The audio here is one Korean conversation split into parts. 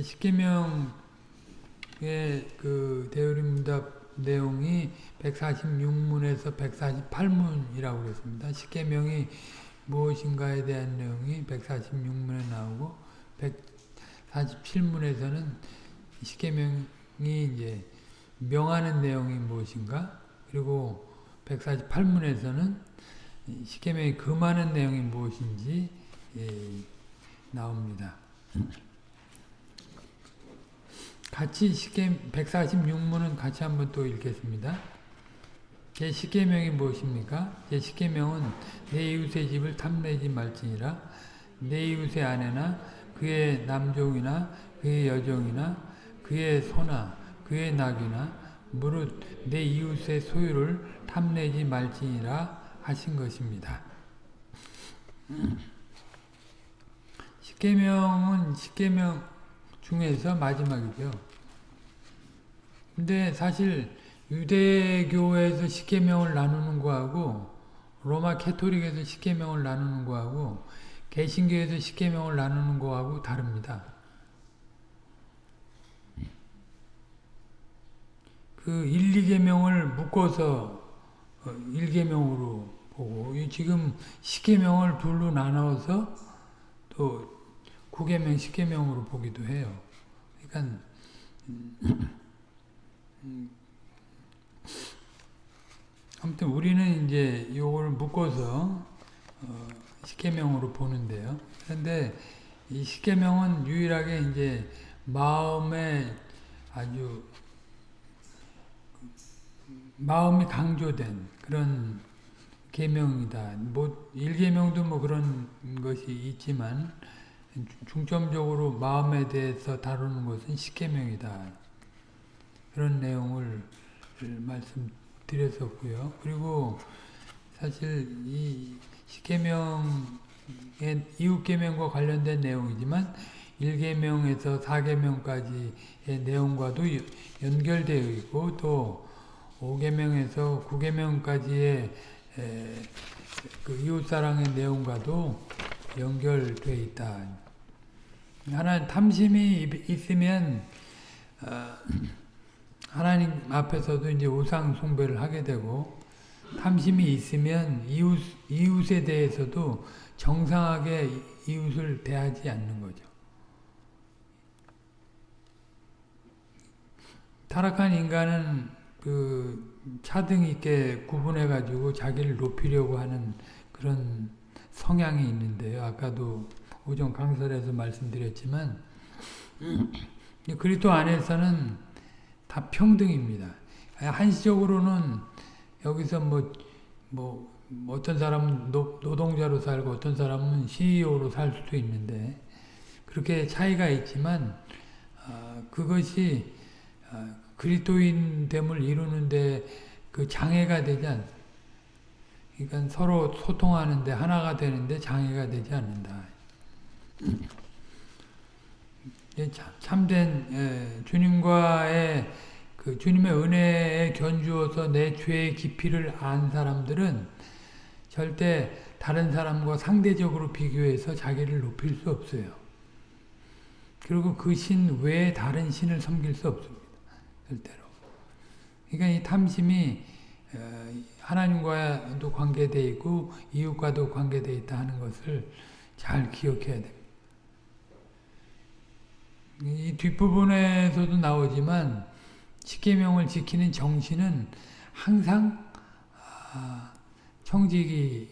십계명의 그 대우림답 내용이 146문에서 148문이라고 그랬습니다. 십계명이 무엇인가에 대한 내용이 146문에 나오고 147문에서는 십계명이 이제 명하는 내용이 무엇인가 그리고 148문에서는 십계명이 금하는 내용이 무엇인지 예, 나옵니다. 같이 십계 146문은 같이 한번 또 읽겠습니다. 제 십계명이 무엇입니까? 제 십계명은 내 이웃의 집을 탐내지 말지니라 내 이웃의 아내나 그의 남종이나 그의 여종이나 그의 소나 그의 낙이나 무릇 내 이웃의 소유를 탐내지 말지니라 하신 것입니다. 십계명은 십계명 중에서 마지막이죠. 근데 사실 유대교에서 십계명을 나누는 거하고 로마 캐토릭에서 십계명을 나누는 거하고 개신교에서 십계명을 나누는 거하고 다릅니다. 그 1, 2계명을 묶어서 1계명으로 보고 지금 십계명을 둘로 나눠서 또 9계명, 10계명으로 보기도 해요. 그러니까 아무튼 우리는 이제 요걸 묶어서 어, 십계명으로 보는데요. 그런데 이 십계명은 유일하게 이제 마음에 아주 마음이 강조된 그런 계명이다. 뭐 일계명도 뭐 그런 것이 있지만 중점적으로 마음에 대해서 다루는 것은 십계명이다. 그런 내용을 말씀드렸었고요. 그리고 사실 이 십계명의 이웃계명과 관련된 내용이지만 1계명에서 4계명까지의 내용과도 연결되어 있고 또 5계명에서 9계명까지의 그 이웃사랑의 내용과도 연결되어 있다. 하나님 탐심이 있으면 어, 하나님 앞에서도 이제 우상 숭배를 하게 되고 탐심이 있으면 이웃 이웃에 대해서도 정상하게 이웃을 대하지 않는 거죠. 타락한 인간은 그 차등 있게 구분해 가지고 자기를 높이려고 하는 그런 성향이 있는데요. 아까도 오전 강설에서 말씀드렸지만 그리스도 안에서는 다 평등입니다. 한시적으로는 여기서 뭐, 뭐, 어떤 사람은 노, 노동자로 살고 어떤 사람은 CEO로 살 수도 있는데 그렇게 차이가 있지만 어, 그것이 어, 그리스도인됨을 이루는데 그 장애가 되지 않습니다. 그러니까 서로 소통하는데 하나가 되는데 장애가 되지 않는다. 참된 주님과의 그 주님의 은혜에 견주어서 내 죄의 깊이를 안 사람들은 절대 다른 사람과 상대적으로 비교해서 자기를 높일 수 없어요. 그리고 그 신 외에 다른 신을 섬길 수 없습니다. 절대로. 그러니까 이 탐심이 하나님과도 관계되어 있고 이웃과도 관계되어 있다 하는 것을 잘 기억해야 됩니다. 이 뒷부분에서도 나오지만 십계명을 지키는 정신은 항상 아, 청직이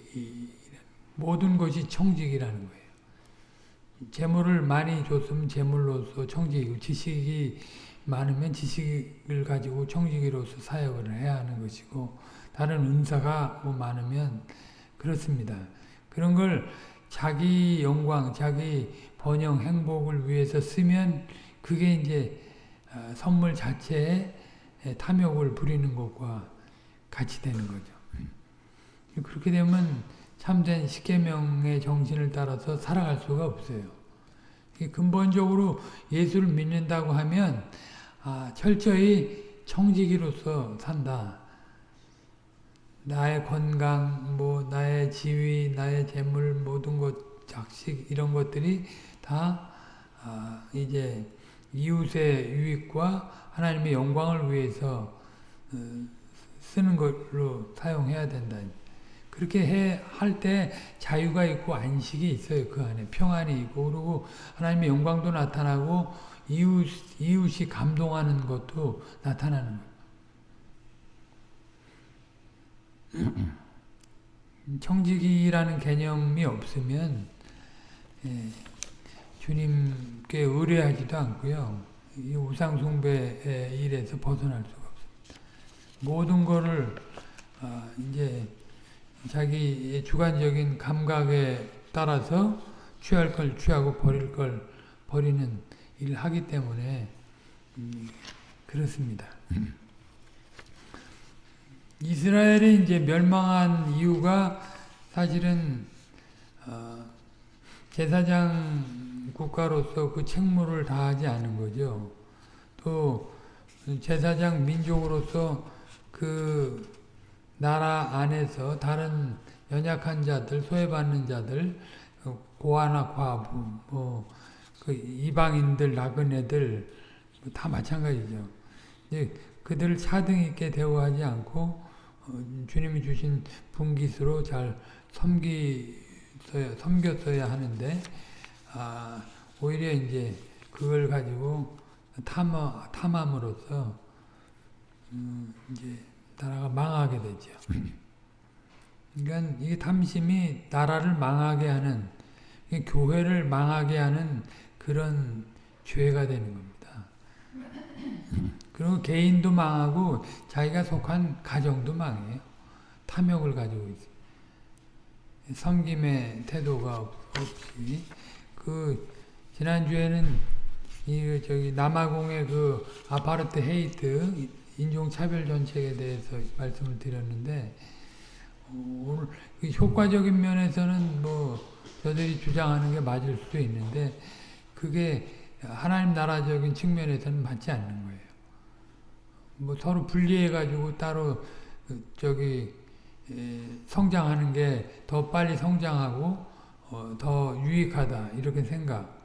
모든 것이 청직이라는 거예요. 재물을 많이 줬으면 재물로서 청직이고 지식이 많으면 지식을 가지고 청지기로서 사역을 해야 하는 것이고 다른 은사가 뭐 많으면 그렇습니다. 그런 걸 자기 영광, 자기 번영, 행복을 위해서 쓰면 그게 이제 어, 선물 자체에 탐욕을 부리는 것과 같이 되는 거죠. 그렇게 되면 참된 십계명의 정신을 따라서 살아갈 수가 없어요. 근본적으로 예수를 믿는다고 하면 아, 철저히 청지기로서 산다. 나의 건강, 뭐 나의 지위, 나의 재물 모든 것, 작식 이런 것들이 다 아, 이제 이웃의 유익과 하나님의 영광을 위해서 어, 쓰는 걸로 사용해야 된다. 그렇게 해, 할 때 자유가 있고 안식이 있어요. 그 안에 평안이 있고 그리고 하나님의 영광도 나타나고 이웃, 이웃이 감동하는 것도 나타나는 거예요. 청지기라는 개념이 없으면 예, 주님께 의뢰하지도 않고요. 이 우상 숭배의 일에서 벗어날 수가 없습니다. 모든 거를 어, 이제 자기 주관적인 감각에 따라서 취할 걸 취하고 버릴 걸 버리는 일을 하기 때문에 음, 그렇습니다. 이스라엘이 이제 멸망한 이유가 사실은 어, 제사장 국가로서 그 책무를 다하지 않은 거죠. 또 제사장 민족으로서 그 나라 안에서 다른 연약한 자들, 소외받는 자들, 고아나 과부, 뭐 그 이방인들, 나그네들 뭐다 마찬가지죠. 그들을 차등 있게 대우하지 않고 어, 주님이 주신 분깃으로 잘 섬기서야, 섬겼어야 하는데 아, 오히려 이제 그걸 가지고 탐하, 탐함으로써 음, 이제 나라가 망하게 되죠. 그러니까 이게 탐심이 나라를 망하게 하는 교회를 망하게 하는 그런 죄가 되는 겁니다. 그리고 개인도 망하고 자기가 속한 가정도 망해요. 탐욕을 가지고 있어요. 섬김의 태도가 없이 그 지난주에는 이 저기 남아공의 그 아파르트 헤이트 인종차별 정책에 대해서 말씀을 드렸는데 어, 오늘 그 효과적인 면에서는 뭐 저들이 주장하는 게 맞을 수도 있는데 그게 하나님 나라적인 측면에서는 맞지 않는 거예요. 뭐 서로 분리해 가지고 따로 그 저기 성장하는 게 더 빨리 성장하고 어, 더 유익하다 이렇게 생각.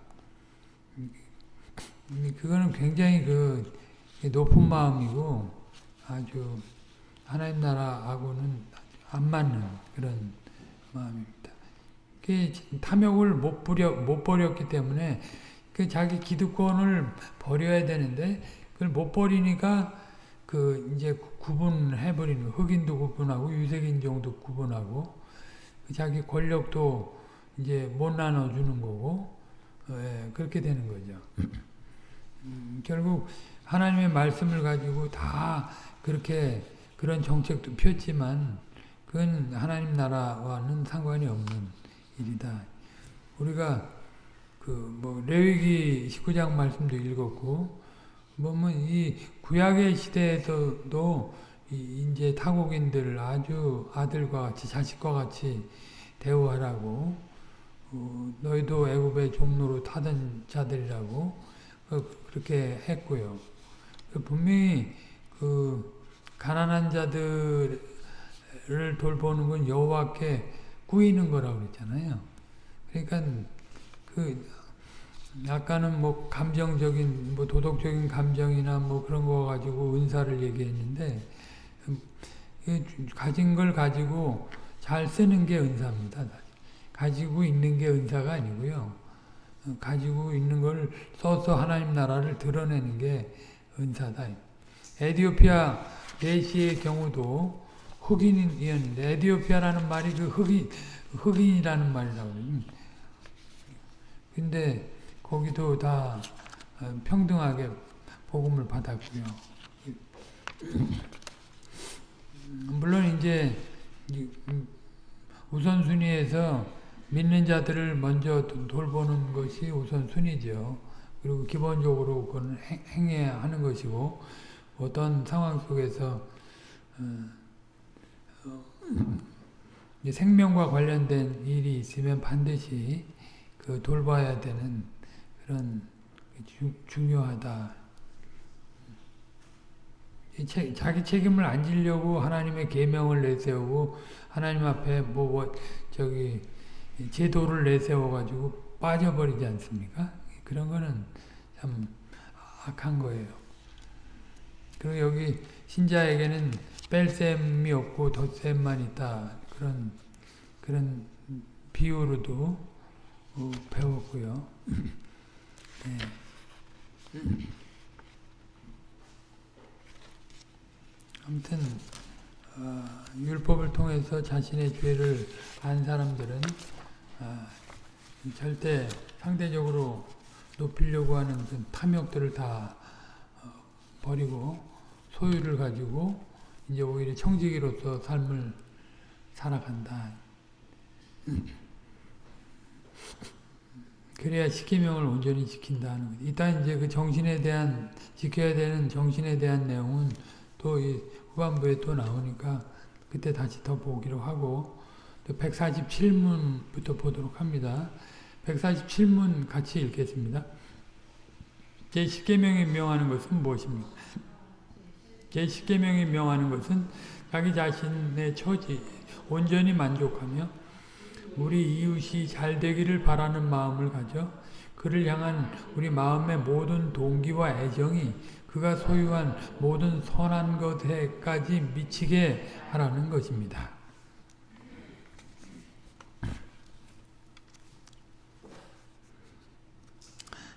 그거는 굉장히 그 높은 마음이고 아주 하나님 나라하고는 안 맞는 그런 마음입니다. 그 탐욕을 못 버려 못 버렸기 때문에 그 자기 기득권을 버려야 되는데 그걸 못 버리니까 그 이제 구분해 버리는 흑인도 구분하고 유색인종도 구분하고 그 자기 권력도 이제 못 나눠주는 거고 예, 그렇게 되는 거죠. 음, 결국 하나님의 말씀을 가지고 다 그렇게 그런 정책도 폈지만 그건 하나님 나라와는 상관이 없는 일이다. 우리가 그 뭐 레위기 19장 말씀도 읽었고 뭐뭐 이 구약의 시대에서도 이 이제 타국인들 아주 아들과 같이 자식과 같이 대우하라고 어, 너희도 애굽의 종로로 타던 자들이라고 어, 그렇게 했고요. 그 분명히 그 가난한 자들을 돌보는 건 여호와께 구이는 거라고 그랬잖아요. 그러니까 그 아까는 뭐 감정적인 뭐 도덕적인 감정이나 뭐 그런 거 가지고 은사를 얘기했는데 가진 걸 가지고 잘 쓰는 게 은사입니다. 가지고 있는 게 은사가 아니고요. 가지고 있는 걸 써서 하나님 나라를 드러내는 게 은사다. 에디오피아 대시의 경우도 흑인이었는데 에디오피아라는 말이 그 흑인 흑인이라는 말이라고 근데 거기도 다 어, 평등하게 복음을 받았고요. 물론 이제 우선순위에서 믿는 자들을 먼저 돌보는 것이 우선순위죠. 그리고 기본적으로 그건 행 해야 하는 것이고 어떤 상황 속에서 어, 어, 생명과 관련된 일이 있으면 반드시 그 돌봐야 되는 그런 주, 중요하다. 자기 책임을 안 지려고 하나님의 계명을 내세우고 하나님 앞에 뭐, 뭐 저기 제도를 내세워 가지고 빠져버리지 않습니까? 그런 거는 참 악한 거예요. 그리고 여기 신자에게는 뺄 셈이 없고 덧셈만 있다. 그런 그런 비유로도 어, 배웠고요. 네. 아무튼 어, 율법을 통해서 자신의 죄를 안 사람들은 어, 절대 상대적으로 높이려고 하는 탐욕들을 다 어, 버리고 소유를 가지고 이제 오히려 청지기로서 삶을 살아간다. 그래야 십계명을 온전히 지킨다는 거죠. 일단 이제 그 정신에 대한 지켜야 되는 정신에 대한 내용은 또 후반부에 또 나오니까 그때 다시 더 보기로 하고 또 147문부터 보도록 합니다. 147문 같이 읽겠습니다. 제10계명이 명하는 것은 무엇입니까? 제10계명이 명하는 것은 자기 자신의 처지 온전히 만족하며 우리 이웃이 잘 되기를 바라는 마음을 가져 그를 향한 우리 마음의 모든 동기와 애정이 그가 소유한 모든 선한 것에까지 미치게 하라는 것입니다.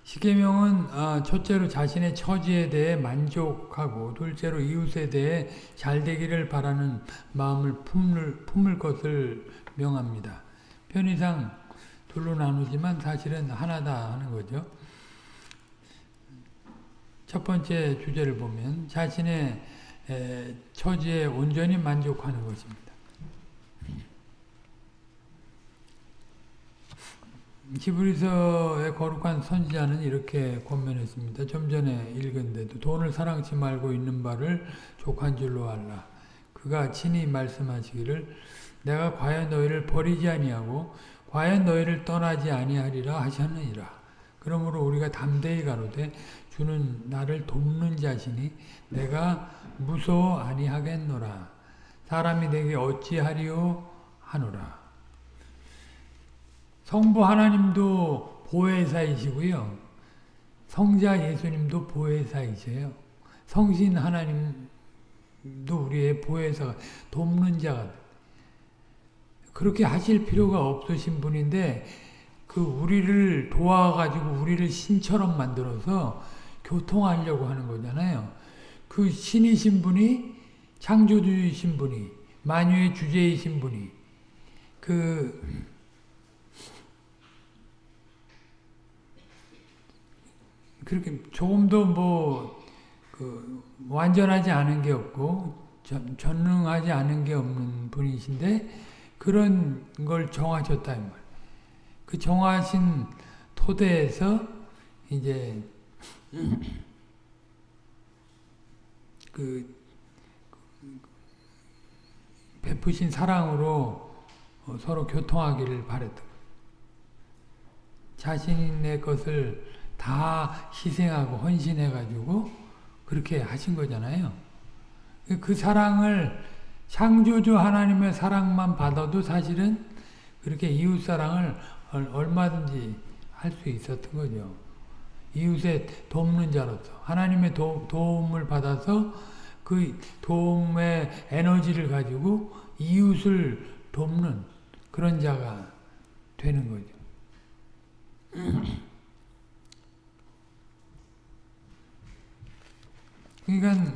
시계명은 아, 첫째로 자신의 처지에 대해 만족하고 둘째로 이웃에 대해 잘 되기를 바라는 마음을 품을, 품을 것을 명합니다. 편의상 둘로 나누지만 사실은 하나다 하는 거죠. 첫 번째 주제를 보면 자신의 처지에 온전히 만족하는 것입니다. 히브리서의 거룩한 선지자는 이렇게 권면했습니다. 좀 전에 읽은데도 돈을 사랑치 말고 있는 바를 족한 줄로 알라. 그가 친히 말씀하시기를 내가 과연 너희를 버리지 아니하고 과연 너희를 떠나지 아니하리라 하셨느니라. 그러므로 우리가 담대히 가로되 주는 나를 돕는 자신이 내가 무서워 아니하겠노라. 사람이 내게 어찌하리요 하노라. 성부 하나님도 보혜사이시고요. 성자 예수님도 보혜사이세요. 성신 하나님도 우리의 보혜사가 돕는 자가 그렇게 하실 필요가 없으신 분인데 그 우리를 도와가지고 우리를 신처럼 만들어서 교통하려고 하는 거잖아요. 그 신이신 분이 창조주이신 분이 만유의 주제이신 분이 그 그렇게 조금도 뭐 그 완전하지 않은 게 없고 전, 전능하지 않은 게 없는 분이신데 그런 걸 정하셨다 이 말. 그 정하신 토대에서 이제 그 베푸신 사랑으로 서로 교통하기를 바랬다. 자신의 것을 다 희생하고 헌신해가지고 그렇게 하신 거잖아요. 그 사랑을 창조주 하나님의 사랑만 받아도 사실은 그렇게 이웃 사랑을 얼마든지 할 수 있었던 거죠. 이웃의 돕는 자로서 하나님의 도, 도움을 받아서 그 도움의 에너지를 가지고 이웃을 돕는 그런 자가 되는 거죠. 그러니까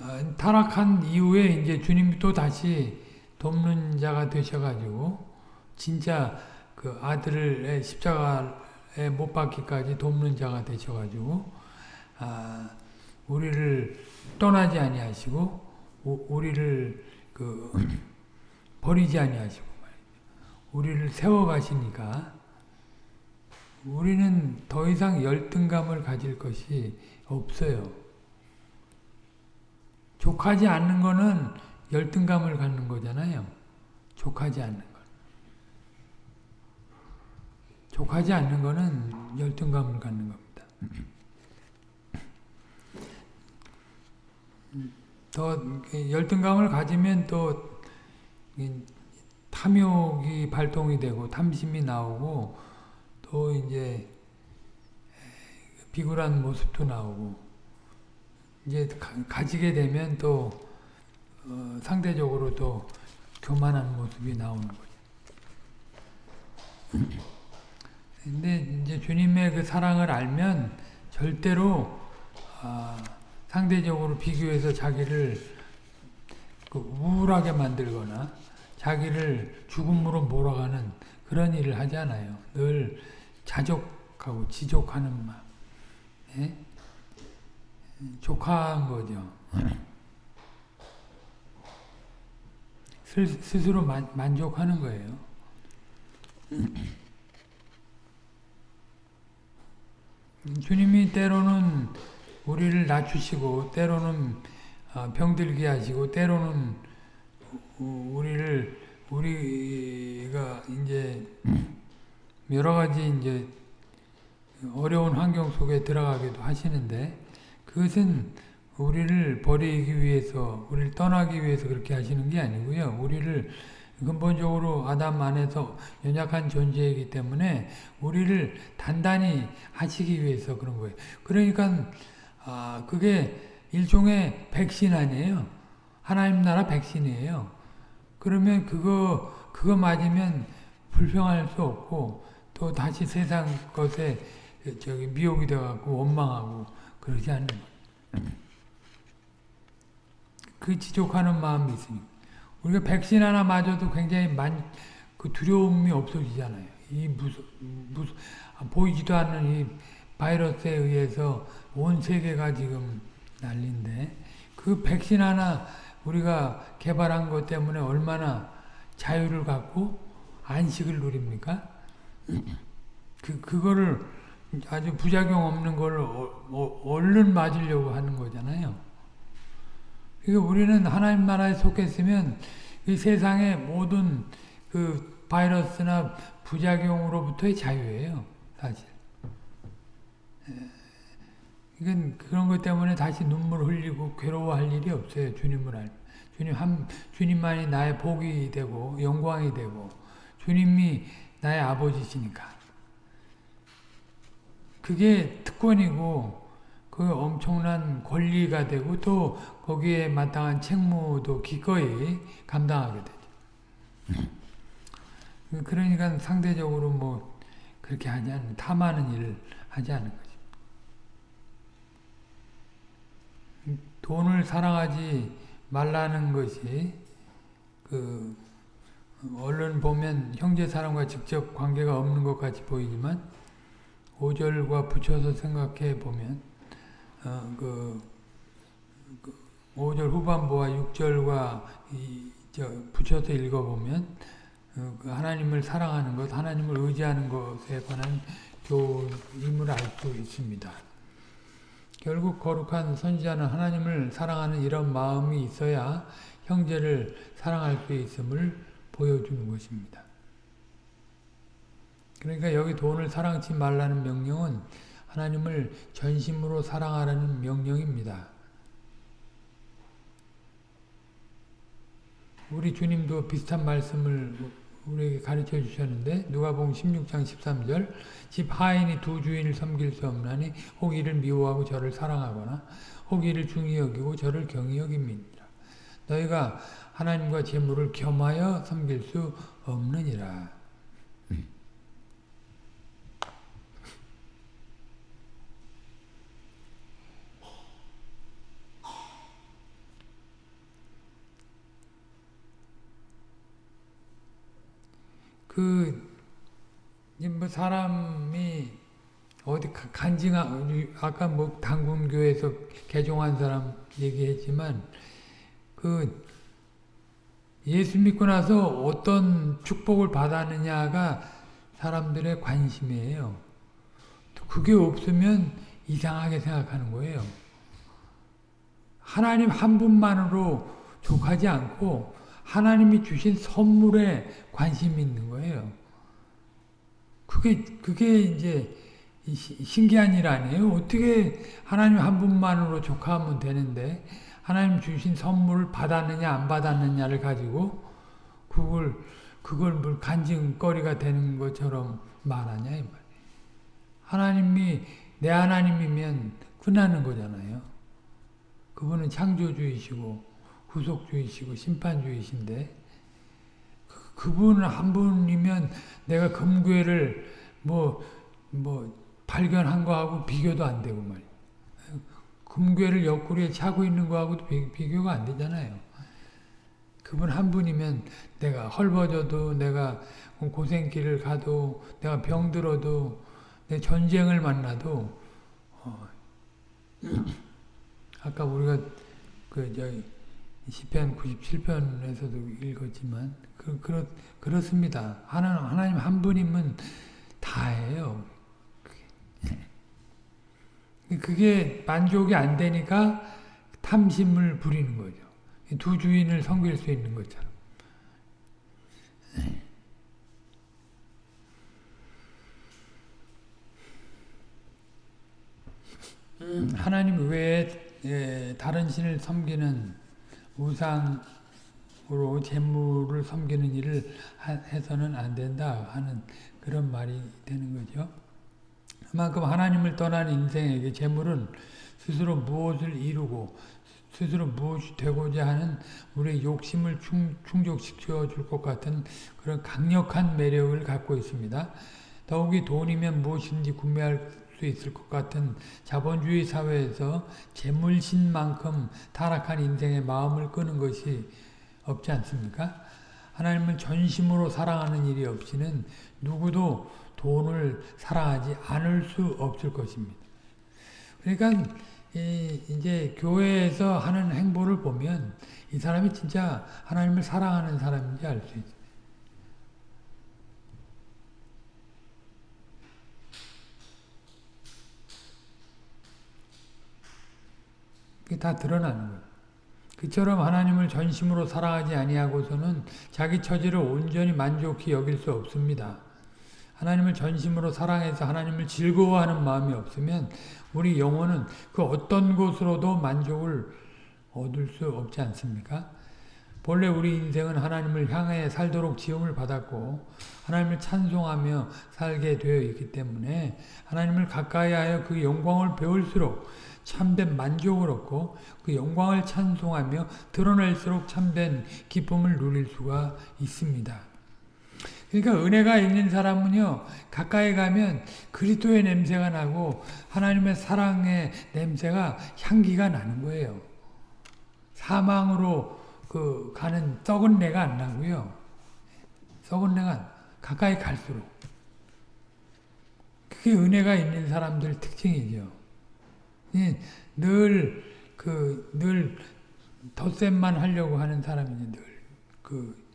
어, 타락한 이후에 이제 주님이 또 다시 돕는 자가 되셔가지고 진짜 그 아들의 십자가에 못 박기까지 돕는 자가 되셔가지고 아, 우리를 떠나지 아니하시고 우 리를 그 버리지 아니하시고 우리를 세워가시니까 우리는 더 이상 열등감을 가질 것이 없어요. 족하지 않는 거는 열등감을 갖는 거잖아요. 족하지 않는 것. 족하지 않는 거는 열등감을 갖는 겁니다. 더 열등감을 가지면 또 탐욕이 발동이 되고 탐심이 나오고 또 이제 비굴한 모습도 나오고 이제 가, 지게 되면 또 어, 상대적으로 또 교만한 모습이 나오는 거죠. 근데 이제 주님의 그 사랑을 알면 절대로 아, 상대적으로 비교해서 자기를 그 우울하게 만들거나 자기를 죽음으로 몰아가는 그런 일을 하지 않아요. 늘 자족하고 지족하는 마음. 예? 족한 거죠. 스스로 만, 만족하는 거예요. 주님이 때로는 우리를 낮추시고 때로는 어, 병들게 하시고 때로는 우리를 우리가 이제 여러 가지 이제 어려운 환경 속에 들어가기도 하시는데 그것은 우리를 버리기 위해서 우리를 떠나기 위해서 그렇게 하시는 게 아니고요. 우리를 근본적으로 아담 안에서 연약한 존재이기 때문에 우리를 단단히 하시기 위해서 그런 거예요. 그러니까 아 그게 일종의 백신 아니에요. 하나님 나라 백신이에요. 그러면 그거 그거 맞으면 불평할 수 없고 또 다시 세상 것에 저기 미혹이 돼갖고 원망하고 그러지 않는 그 지족하는 마음이 있으니까 우리가 백신 하나 맞아도 굉장히 만, 그 두려움이 없어지잖아요. 이 무서, 무서, 보이지도 않는 이 바이러스에 의해서 온 세계가 지금 난리인데 그 백신 하나 우리가 개발한 것 때문에 얼마나 자유를 갖고 안식을 누립니까? 그, 그거를 아주 부작용 없는 걸 어, 어, 얼른 맞으려고 하는 거잖아요. 그러니까 우리는 하나님 나라에 속했으면 이 세상의 모든 그 바이러스나 부작용으로부터의 자유예요. 사실. 이건 그런 것 때문에 다시 눈물 흘리고 괴로워할 일이 없어요. 주님을 알. 주님 한 주님만이 나의 복이 되고 영광이 되고 주님이 나의 아버지시니까. 그게 특권이고 그 엄청난 권리가 되고 또 거기에 마땅한 책무도 기꺼이 감당하게 되죠. 그러니까 상대적으로 뭐 그렇게 하지 않는 탐하는 일을 하지 않는 거죠. 돈을 사랑하지 말라는 것이 그 얼른 보면 형제 사람과 직접 관계가 없는 것 같이 보이지만 5절과 붙여서 생각해 보면 어, 그, 그 5절 후반부와 6절과 이, 저, 붙여서 읽어보면 어, 그 하나님을 사랑하는 것, 하나님을 의지하는 것에 관한 교임을 알 수 있습니다. 결국 거룩한 선지자는 하나님을 사랑하는 이런 마음이 있어야 형제를 사랑할 수 있음을 보여주는 것입니다. 그러니까 여기 돈을 사랑치 말라는 명령은 하나님을 전심으로 사랑하라는 명령입니다. 우리 주님도 비슷한 말씀을 우리에게 가르쳐 주셨는데 누가복음 16장 13절 집 하인이 두 주인을 섬길 수 없나니 혹 이를 미워하고 저를 사랑하거나 혹 이를 중히 여기고 저를 경히 여깁니다. 너희가 하나님과 재물을 겸하여 섬길 수 없느니라. 그, 뭐 사람이 어디 간증하, 아까 뭐 당군교에서 개종한 사람 얘기했지만, 그, 예수 믿고 나서 어떤 축복을 받았느냐가 사람들의 관심이에요. 그게 없으면 이상하게 생각하는 거예요. 하나님 한 분만으로 족하지 않고 하나님이 주신 선물에 관심이 있는 거예요. 그게, 그게 이제 신기한 일 아니에요? 어떻게 하나님 한 분만으로 족하면 되는데, 하나님 주신 선물을 받았느냐, 안 받았느냐를 가지고, 그걸, 그걸 뭘 간증거리가 되는 것처럼 말하냐, 이 말. 하나님이 내 하나님이면 끝나는 거잖아요. 그분은 창조주이시고 구속주이시고 심판주이신데 그, 그분 한 분이면 내가 금괴를 뭐, 뭐 발견한 거하고 비교도 안 되고 말이에요. 금괴를 옆구리에 차고 있는 거하고도 비, 교가안 되잖아요. 그분 한 분이면 내가 헐벗어도 내가 고생길을 가도 내가 병들어도 내 전쟁을 만나도 어, 아까 우리가 그 저기 시편 97편에서도 읽었지만 그 그렇 그렇습니다. 하나님 하나님 한 분이면 다예요. 그게 만족이 안 되니까 탐심을 부리는 거죠. 두 주인을 섬길 수 있는 것처럼. 하나님 외에 다른 신을 섬기는 우상으로 재물을 섬기는 일을 해서는 안 된다 하는 그런 말이 되는 거죠. 그만큼 하나님을 떠난 인생에게 재물은 스스로 무엇을 이루고 스스로 무엇이 되고자 하는 우리의 욕심을 충, 충족시켜 줄 것 같은 그런 강력한 매력을 갖고 있습니다. 더욱이 돈이면 무엇인지 구매할 수 있을 것 같은 자본주의 사회에서 재물신만큼 타락한 인생의 마음을 끄는 것이 없지 않습니까? 하나님을 전심으로 사랑하는 일이 없이는 누구도 돈을 사랑하지 않을 수 없을 것입니다. 그러니까 이, 이제 교회에서 하는 행보를 보면 이 사람이 진짜 하나님을 사랑하는 사람인지 알 수 있어요. 그게 다 드러나는 거예요. 그처럼 하나님을 전심으로 사랑하지 아니하고서는 자기 처지를 온전히 만족히 여길 수 없습니다. 하나님을 전심으로 사랑해서 하나님을 즐거워하는 마음이 없으면 우리 영혼은 그 어떤 곳으로도 만족을 얻을 수 없지 않습니까? 본래 우리 인생은 하나님을 향해 살도록 지음을 받았고 하나님을 찬송하며 살게 되어 있기 때문에 하나님을 가까이 하여 그 영광을 배울수록 참된 만족을 얻고 그 영광을 찬송하며 드러낼수록 참된 기쁨을 누릴 수가 있습니다. 그러니까 은혜가 있는 사람은요 가까이 가면 그리스도의 냄새가 나고 하나님의 사랑의 냄새가 향기가 나는 거예요. 사망으로 그 가는 썩은 내가 안 나고요. 썩은 내가 가까이 갈수록 그게 은혜가 있는 사람들 특징이죠. 예, 늘그 늘 덧셈만 하려고 하는 사람이 늘그 그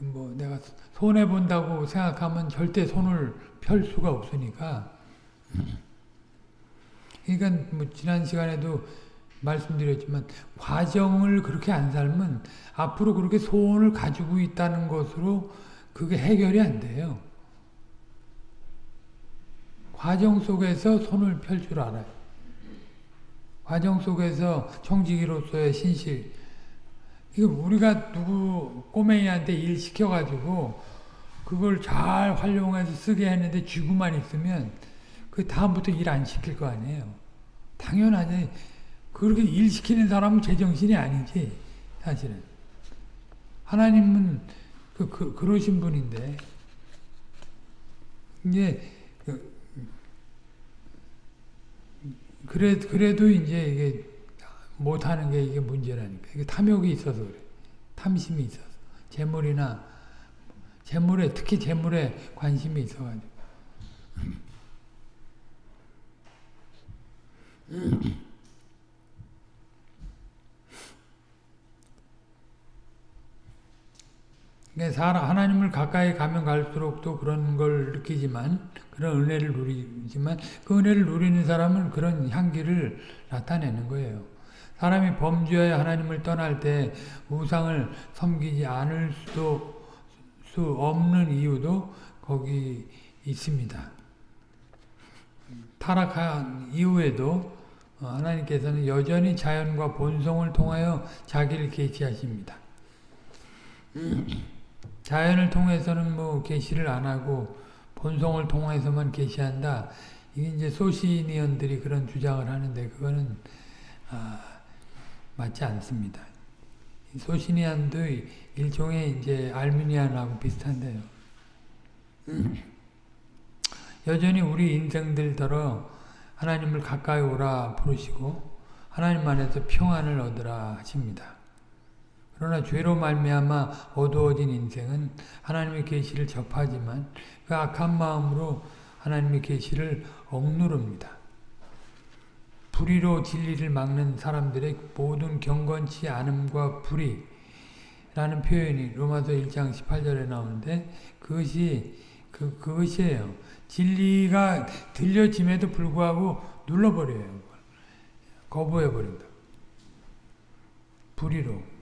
뭐 내가 손해 본다고 생각하면 절대 손을 펼 수가 없으니까. 그러니까 뭐 지난 시간에도 말씀드렸지만 과정을 그렇게 안 살면 앞으로 그렇게 소원을 가지고 있다는 것으로 그게 해결이 안 돼요. 과정 속에서 손을 펼 줄 알아요. 과정 속에서 청지기로서의 신실, 이거 우리가 누구 꼬맹이한테 일 시켜가지고 그걸 잘 활용해서 쓰게 했는데 쥐고만 있으면 그 다음부터 일 안 시킬 거 아니에요. 당연하지. 그렇게 일 시키는 사람은 제정신이 아니지 사실은. 하나님은 그, 그 그러신 분인데 이제 그, 그래 그래도 이제 이게 못하는 게 이게 문제라니까. 이게 탐욕이 있어서 그래. 탐심이 있어서. 재물이나, 재물에, 특히 재물에 관심이 있어가지고. 하나님을 가까이 가면 갈수록 또 그런 걸 느끼지만, 그런 은혜를 누리지만, 그 은혜를 누리는 사람은 그런 향기를 나타내는 거예요. 사람이 범죄하여 하나님을 떠날 때 우상을 섬기지 않을 수도 수 없는 이유도 거기 있습니다. 타락한 이후에도 하나님께서는 여전히 자연과 본성을 통하여 자기를 계시하십니다. 자연을 통해서는 뭐 계시를 안 하고 본성을 통해서만 계시한다. 이게 이제 소시니언들이 그런 주장을 하는데 그거는 아, 맞지 않습니다. 소시니안도 일종의 이제 알미니안하고 비슷한데요. 여전히 우리 인생들더러 하나님을 가까이 오라 부르시고 하나님 안에서 평안을 얻으라 하십니다. 그러나 죄로 말미암아 어두워진 인생은 하나님의 계시를 접하지만 그 악한 마음으로 하나님의 계시를 억누릅니다. 불의로 진리를 막는 사람들의 모든 경건치 않음과 불의라는 표현이 로마서 1장 18절에 나오는데 그것이 그 그것이에요. 진리가 들려짐에도 불구하고 눌러버려요. 거부해버린다. 불의로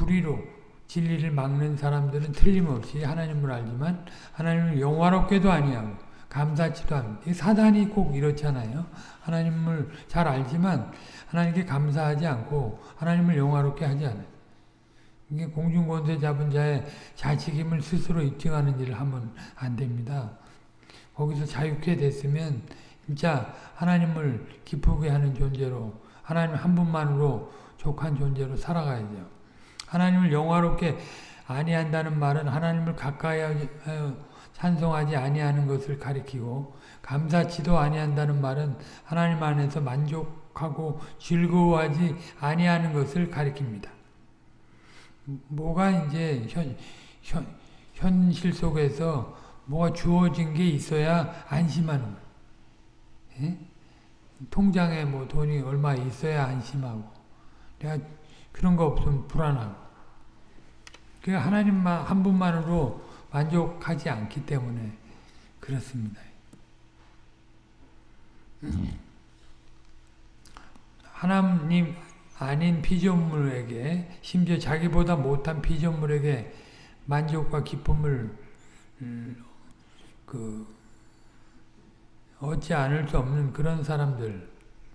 불의로 진리를 막는 사람들은 틀림없이 하나님을 알지만 하나님을 영화롭게도 아니하고 감사치도 않습니다. 사단이 꼭 이렇잖아요. 하나님을 잘 알지만 하나님께 감사하지 않고 하나님을 영화롭게 하지 않아요. 이게 공중권세 잡은 자의 자식임을 스스로 입증하는 일을 하면 안 됩니다. 거기서 자유케 됐으면 진짜 하나님을 기쁘게 하는 존재로 하나님 한 분만으로 족한 존재로 살아가야죠. 하나님을 영화롭게 아니한다는 말은 하나님을 가까이 하여 찬송하지 아니하는 것을 가리키고 감사치도 아니한다는 말은 하나님 안에서 만족하고 즐거워하지 아니하는 것을 가리킵니다. 뭐가 이제 현, 현, 현실 속에서 뭐가 주어진 게 있어야 안심하는 거예요. 예? 통장에 뭐 돈이 얼마 있어야 안심하고 내가 그런 거 없으면 불안하고 그 하나님만 한 분만으로 만족하지 않기 때문에 그렇습니다. 하나님 아닌 피조물에게 심지어 자기보다 못한 피조물에게 만족과 기쁨을 음, 그 얻지 않을 수 없는 그런 사람들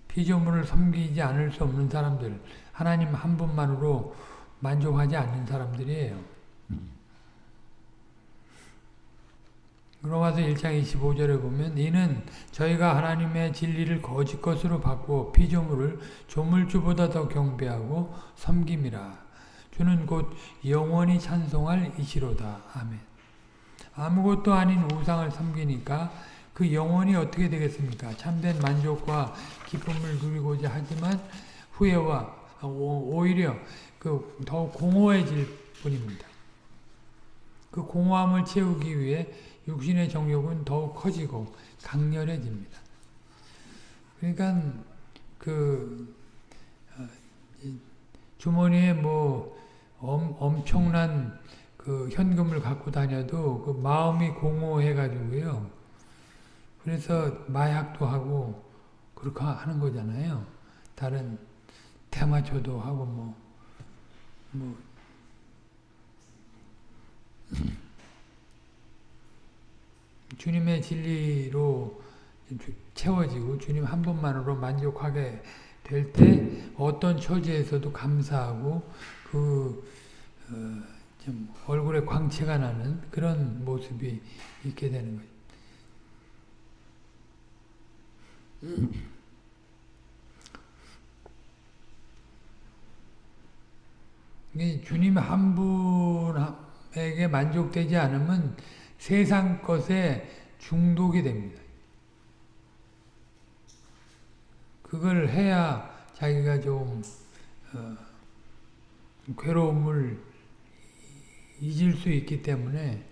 피조물을 섬기지 않을 수 없는 사람들 하나님 한 분만으로 만족하지 않는 사람들이에요. 로마서 1장 25절에 보면 이는 저희가 하나님의 진리를 거짓 것으로 바꾸어 피조물을 조물주보다 더 경배하고 섬김이라. 주는 곧 영원히 찬송할 이시로다. 아멘. 아무것도 아닌 우상을 섬기니까 그 영혼이 어떻게 되겠습니까? 참된 만족과 기쁨을 누리고자 하지만 후회와 오히려 그 더 공허해질 뿐입니다. 그 공허함을 채우기 위해 육신의 정욕은 더욱 커지고 강렬해집니다. 그러니까 그 어, 주머니에 뭐 엄, 엄청난 그 현금을 갖고 다녀도 그 마음이 공허해 가지고요. 그래서 마약도 하고 그렇게 하는 거잖아요. 다른 대마초도 하고 뭐, 뭐, 주님의 진리로 채워지고 주님 한 분만으로 만족하게 될 때 어떤 처지에서도 감사하고 그 어, 얼굴에 광채가 나는 그런 모습이 있게 되는 거죠. 주님 한 분에게 만족되지 않으면 세상 것에 중독이 됩니다. 그걸 해야 자기가 좀 어, 괴로움을 잊을 수 있기 때문에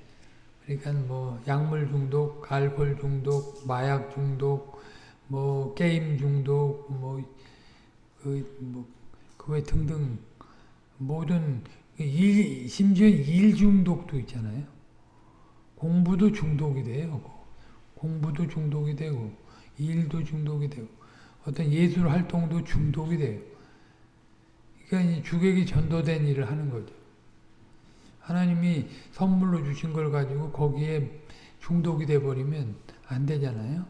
그러니까 뭐 약물 중독, 알코올 중독, 마약 중독, 뭐 게임 중독, 뭐그 뭐, 그 등등 모든 일 심지어 일 중독도 있잖아요. 공부도 중독이 돼요. 공부도 중독이 되고 일도 중독이 되고 어떤 예술 활동도 중독이 돼요. 그러니까 주객이 전도된 일을 하는 거죠. 하나님이 선물로 주신 걸 가지고 거기에 중독이 돼버리면 안 되잖아요.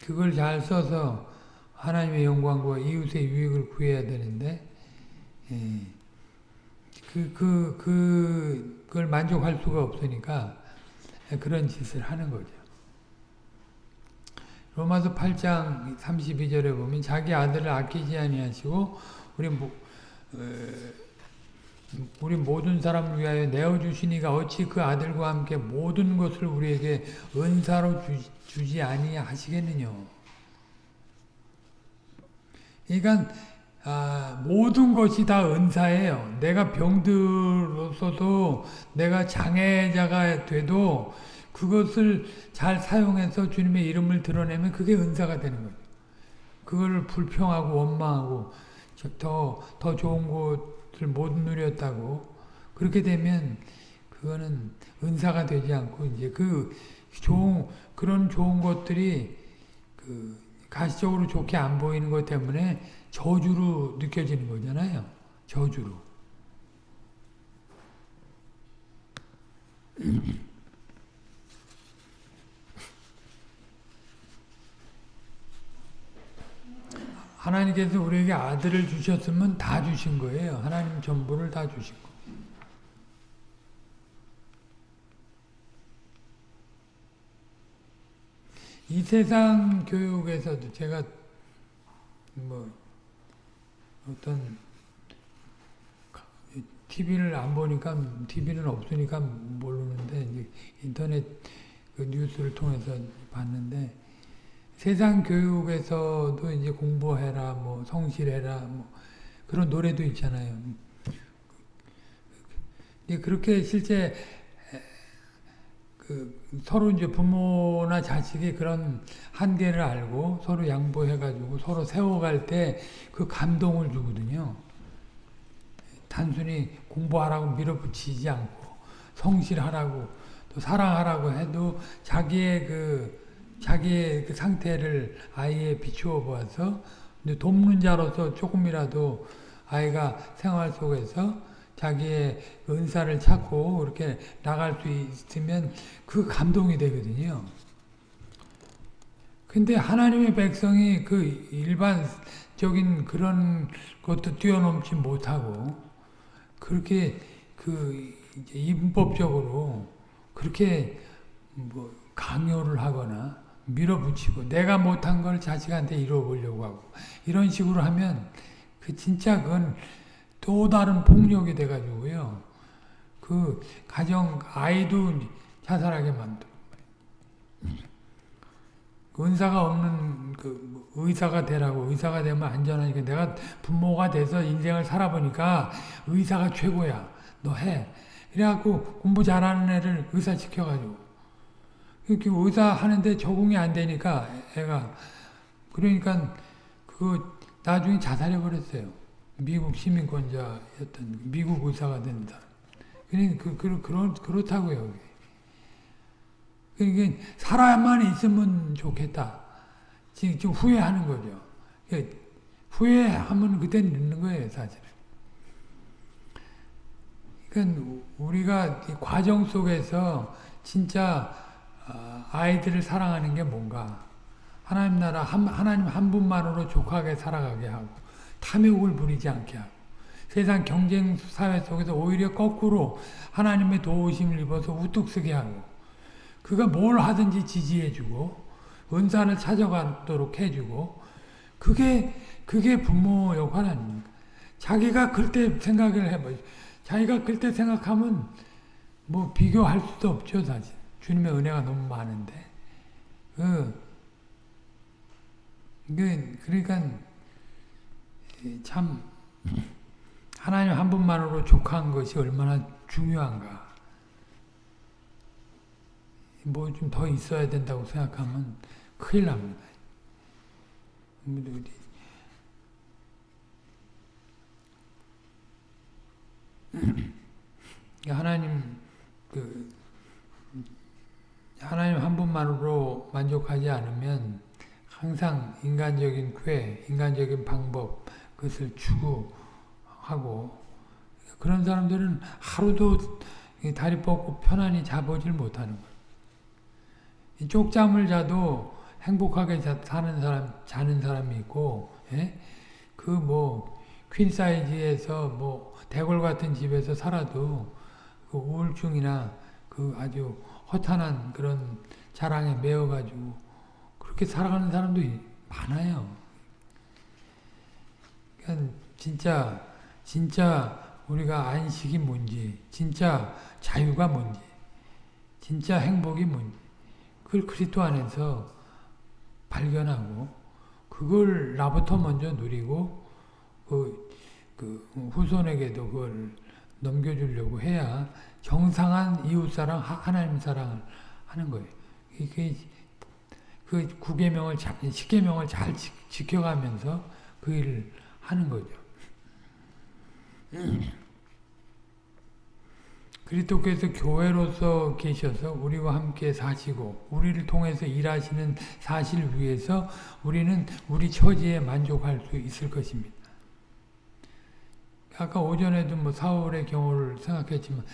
그걸 잘 써서 하나님의 영광과 이웃의 유익을 구해야 되는데 예. 그, 그, 그, 그걸 만족할 수가 없으니까 그런 짓을 하는 거죠. 로마서 8장 32절에 보면 자기 아들을 아끼지 아니하시고 우리 모, 어, 우리 모든 사람을 위하여 내어 주시니가 어찌 그 아들과 함께 모든 것을 우리에게 은사로 주, 지 아니하시겠느냐. 그러니까 아, 모든 것이 다 은사예요. 내가 병들었어도 내가 장애자가 돼도 그것을 잘 사용해서 주님의 이름을 드러내면 그게 은사가 되는 거예요. 그걸 불평하고 원망하고 더, 더 좋은 것을 못 누렸다고 그렇게 되면 그거는 은사가 되지 않고 이제 그 좋은 그런 좋은 것들이 그 가시적으로 좋게 안 보이는 것 때문에 저주로 느껴지는 거잖아요. 저주로. 하나님께서 우리에게 아들을 주셨으면 다 주신 거예요. 하나님 전부를 다 주신 거. 이 세상 교육에서도 제가 뭐 어떤 TV를 안 보니까 TV는 없으니까 모르는데 인터넷 그 뉴스를 통해서 봤는데 세상 교육에서도 이제 공부해라, 뭐 성실해라, 뭐 그런 노래도 있잖아요. 그렇게 실제 그 서로 이제 부모나 자식이 그런 한계를 알고 서로 양보해가지고 서로 세워갈 때 그 감동을 주거든요. 단순히 공부하라고 밀어붙이지 않고 성실하라고 또 사랑하라고 해도 자기의 그 자기의 그 상태를 아이에 비추어 보아서 돕는 자로서 조금이라도 아이가 생활 속에서 자기의 은사를 찾고 그렇게 나갈 수 있으면 그 감동이 되거든요. 근데 하나님의 백성이 그 일반적인 그런 것도 뛰어넘지 못하고 그렇게 그 인법적으로 그렇게 뭐 강요를 하거나 밀어붙이고 내가 못한 걸 자식한테 이뤄보려고 하고 이런 식으로 하면 그 진짜 그건 또 다른 폭력이 돼가지고요. 그 가정 아이도 자살하게 만들고 그 은사가 없는 그 의사가 되라고 의사가 되면 안전하니까 내가 부모가 돼서 인생을 살아보니까 의사가 최고야. 너 해. 이래갖고 공부 잘하는 애를 의사 시켜가지고 이렇게 의사 하는데 적응이 안 되니까 애가 그러니까 그 나중에 자살해 버렸어요. 미국 시민권자였던 미국 의사가 된다. 그러니까 그, 그, 그런 그렇다고요. 그러니까 살아만 있으면 좋겠다. 지금 후회하는 거죠. 그러니까 후회하면 그때 늦는 거예요, 사실은. 그러니까 우리가 과정 속에서 진짜 어, 아이들을 사랑하는 게 뭔가 하나님 나라 하나님 한 분만으로 족하게 살아가게 하고 탐욕을 부리지 않게 하고 세상 경쟁 사회 속에서 오히려 거꾸로 하나님의 도우심을 입어서 우뚝 서게 하고 그가 뭘 하든지 지지해주고 은사를 찾아가도록 해주고 그게 그게 부모 역할 아닙니까? 자기가 그때 생각을 해봐. 자기가 그때 생각하면 뭐 비교할 수도 없죠 사실. 주님의 은혜가 너무 많은데. 그, 그, 그러니까, 참, 하나님 한 분만으로 족한 것이 얼마나 중요한가. 뭐 좀 더 있어야 된다고 생각하면 큰일 납니다. 하나님, 그, 하나님 한 분만으로 만족하지 않으면 항상 인간적인 쾌, 인간적인 방법 그 것을 추구하고 그런 사람들은 하루도 다리 뻗고 편안히 자보질 못하는 거예요. 쪽잠을 자도 행복하게 사는 사람, 자는 사람이 있고, 예? 그뭐 퀸 사이즈에서 뭐 대골 같은 집에서 살아도 그 우울증이나 그 아주 허탄한 그런 자랑에 매어가지고 그렇게 살아가는 사람도 많아요. 그러니까 진짜 진짜 우리가 안식이 뭔지, 진짜 자유가 뭔지, 진짜 행복이 뭔지, 그걸 그리스도 안에서 발견하고, 그걸 나부터 먼저 누리고, 그, 그 후손에게도 그걸 넘겨주려고 해야 정상한 이웃사랑, 하나님 사랑을 하는 거예요. 그, 그 구계명을, 십계명을 잘 지켜가면서 그 일을 하는 거죠. 그리스도께서 교회로서 계셔서 우리와 함께 사시고 우리를 통해서 일하시는 사실 위에서 우리는 우리 처지에 만족할 수 있을 것입니다. 아까 오전에도 뭐 사울의 경우를 생각했지만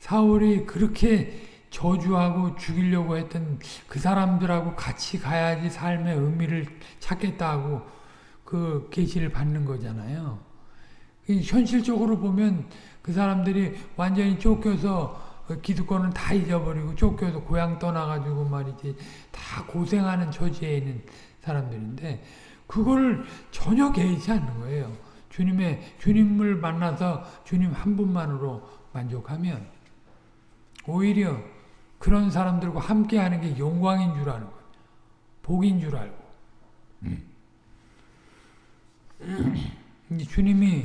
사울이 그렇게 저주하고 죽이려고 했던 그 사람들하고 같이 가야지 삶의 의미를 찾겠다고 그 계시를 받는 거잖아요. 현실적으로 보면 그 사람들이 완전히 쫓겨서 기득권을 다 잊어버리고 쫓겨서 고향 떠나가지고 말이지 다 고생하는 처지에 있는 사람들인데 그거를 전혀 개의치 않는 거예요. 주님의 주님을 만나서 주님 한 분만으로 만족하면 오히려 그런 사람들과 함께하는 게 영광인 줄 아는 거예요. 복인 줄 알고. 음. 주님이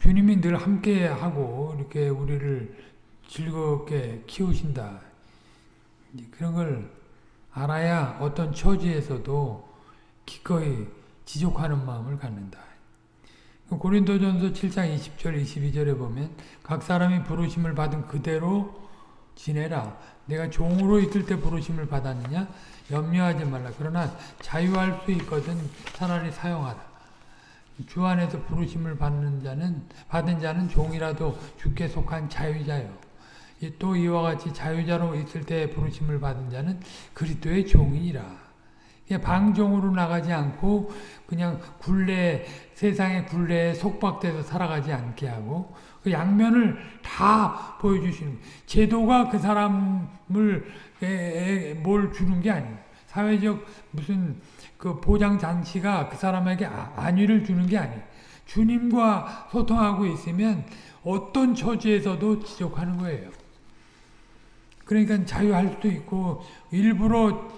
주님이 늘 함께 하고 이렇게 우리를 즐겁게 키우신다. 그런 걸 알아야 어떤 처지에서도 기꺼이 지족하는 마음을 갖는다. 고린도전서 7장 20절 22절에 보면 각 사람이 부르심을 받은 그대로 지내라. 내가 종으로 있을 때 부르심을 받았느냐? 염려하지 말라. 그러나 자유할 수 있거든 차라리 사용하라. 주 안에서 부르심을 받는 자는 받은 자는 종이라도 주께 속한 자유자요. 또 이와 같이 자유자로 있을 때 부르심을 받은 자는 그리스도의 종이니라. 방종으로 나가지 않고 그냥 굴레 세상의 굴레에 속박돼서 살아가지 않게 하고 그 양면을 다 보여주시는 제도가 그 사람을 뭘 주는 게 아니에요. 사회적 무슨 그 보장 잔치가 그 사람에게 아, 안위를 주는 게 아니에요. 주님과 소통하고 있으면 어떤 처지에서도 지적하는 거예요. 그러니까 자유할 수도 있고 일부러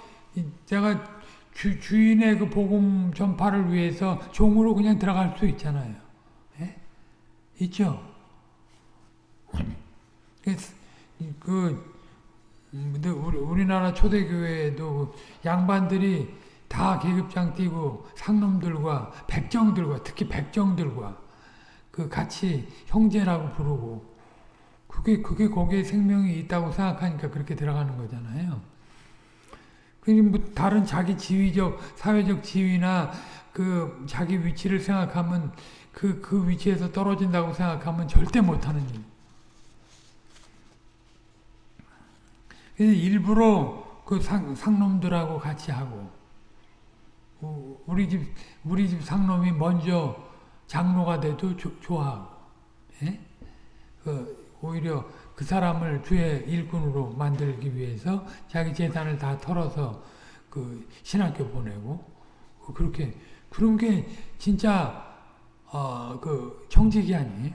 제가 주, 주인의 그 복음 전파를 위해서 종으로 그냥 들어갈 수 있잖아요. 예? 있죠? 그, 우리나라 초대교회에도 양반들이 다 계급장 띄고 상놈들과 백정들과 특히 백정들과 그 같이 형제라고 부르고 그게 그게 거기에 생명이 있다고 생각하니까 그렇게 들어가는 거잖아요. 뭐 다른 자기 지위적 사회적 지위나 그 자기 위치를 생각하면 그그 그 위치에서 떨어진다고 생각하면 절대 못하는 일. 그래서 일부러 그 상, 상놈들하고 같이 하고 우리 집 우리 집 상놈이 먼저 장로가 돼도 조, 좋아하고 예? 그 오히려 그 사람을 주의 일꾼으로 만들기 위해서 자기 재산을 다 털어서 그 신학교 보내고 그렇게 그런 게 진짜 어, 그 정직이 아니에요.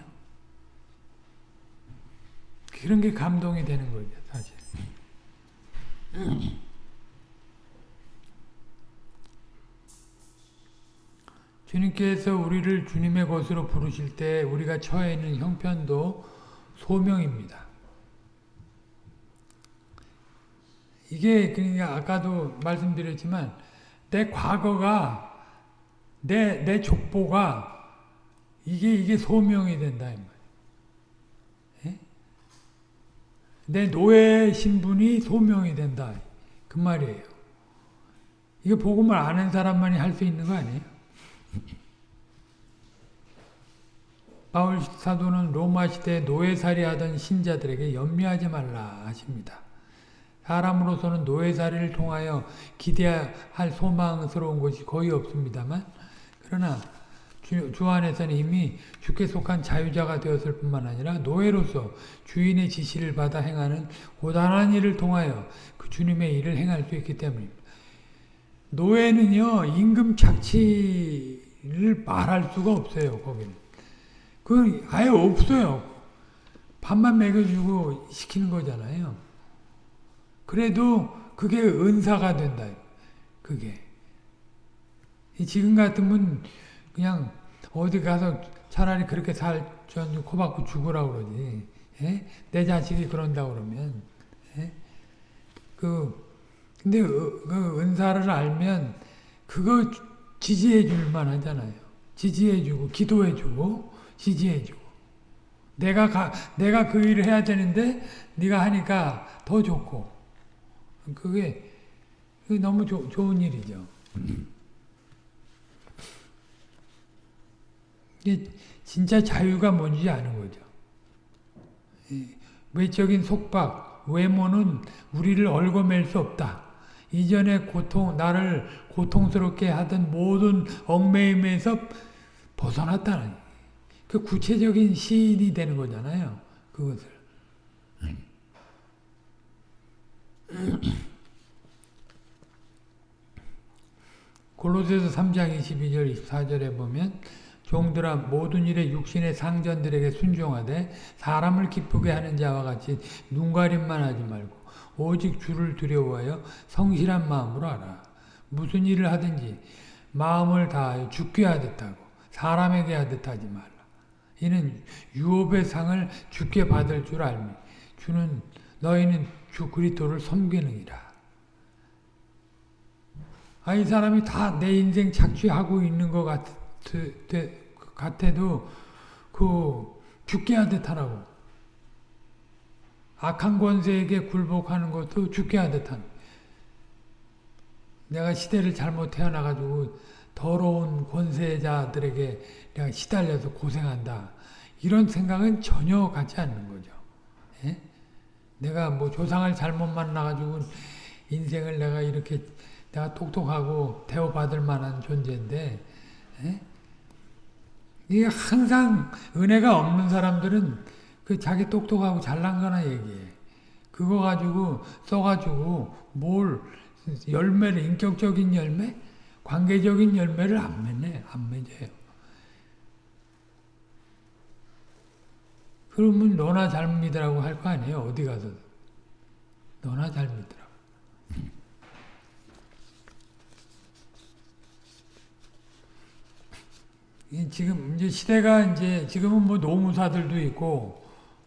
그런 게 감동이 되는 거죠, 사실. 주님께서 우리를 주님의 것으로 부르실 때 우리가 처해 있는 형편도 소명입니다. 이게 그러니까 아까도 말씀드렸지만 내 과거가 내 내 족보가 이게 이게 소명이 된다 이 말. 예? 내 노예 신분이 소명이 된다 그 말이에요. 이게 복음을 아는 사람만이 할 수 있는 거 아니에요? 바울 사도는 로마 시대 노예살이 하던 신자들에게 염려하지 말라 하십니다. 사람으로서는 노예살이를 통하여 기대할 소망스러운 것이 거의 없습니다만 그러나 주, 주 안에서는 이미 주께 속한 자유자가 되었을 뿐만 아니라 노예로서 주인의 지시를 받아 행하는 고단한 일을 통하여 그 주님의 일을 행할 수 있기 때문입니다. 노예는요 임금 착취를 말할 수가 없어요 거기는. 그 아예 없어요. 밥만 먹여주고 시키는 거잖아요. 그래도 그게 은사가 된다. 그게. 지금 같으면 그냥 어디 가서 차라리 그렇게 살전 코박고 죽으라 그러지. 예? 내 자식이 그런다 그러면. 예? 그 근데 그, 그 은사를 알면 그거 지지해 줄 만하잖아요. 지지해 주고 기도해 주고 지지해 주고 내가 가, 내가 그 일을 해야 되는데 네가 하니까 더 좋고 그게, 그게 너무 조, 좋은 일이죠. 이게 진짜 자유가 뭔지 아는 거죠. 외적인 속박, 외모는 우리를 얽어맬 수 없다. 이전에 고통, 나를 고통스럽게 하던 모든 얽매임에서 벗어났다는 그 구체적인 시인이 되는 거잖아요. 그것을. 골로새서 3장 22절 24절에 보면 종들아 모든 일에 육신의 상전들에게 순종하되 사람을 기쁘게 하는 자와 같이 눈가림만 하지 말고 오직 주를 두려워하여 성실한 마음으로 하라. 무슨 일을 하든지 마음을 다하여 죽게 하듯 하고 사람에게 하듯 하지 말라. 이는 유업의 상을 죽게 받을 줄 알미. 주는 너희는 주 그리스도를 섬기느니라. 아, 이 사람이 다 내 인생 착취하고 있는 것 같, 같아도 그 죽게 하듯 하라고. 악한 권세에게 굴복하는 것도 죽게 하듯 한. 내가 시대를 잘못 태어나가지고 더러운 권세자들에게 내가 시달려서 고생한다. 이런 생각은 전혀 같지 않는 거죠. 예? 내가 뭐 조상을 잘못 만나가지고 인생을 내가 이렇게 내가 똑똑하고 대우받을 만한 존재인데, 예? 이게 항상 은혜가 없는 사람들은 그 자기 똑똑하고 잘난 거나 얘기해. 그거 가지고 써가지고 뭘 열매를 인격적인 열매, 관계적인 열매를 안 맺네, 안 맺어요. 그러면 너나 잘 믿으라고 할 거 아니에요, 어디 가서. 너나 잘 믿으라고. 지금 이제 시대가 이제 지금은 뭐 노무사들도 있고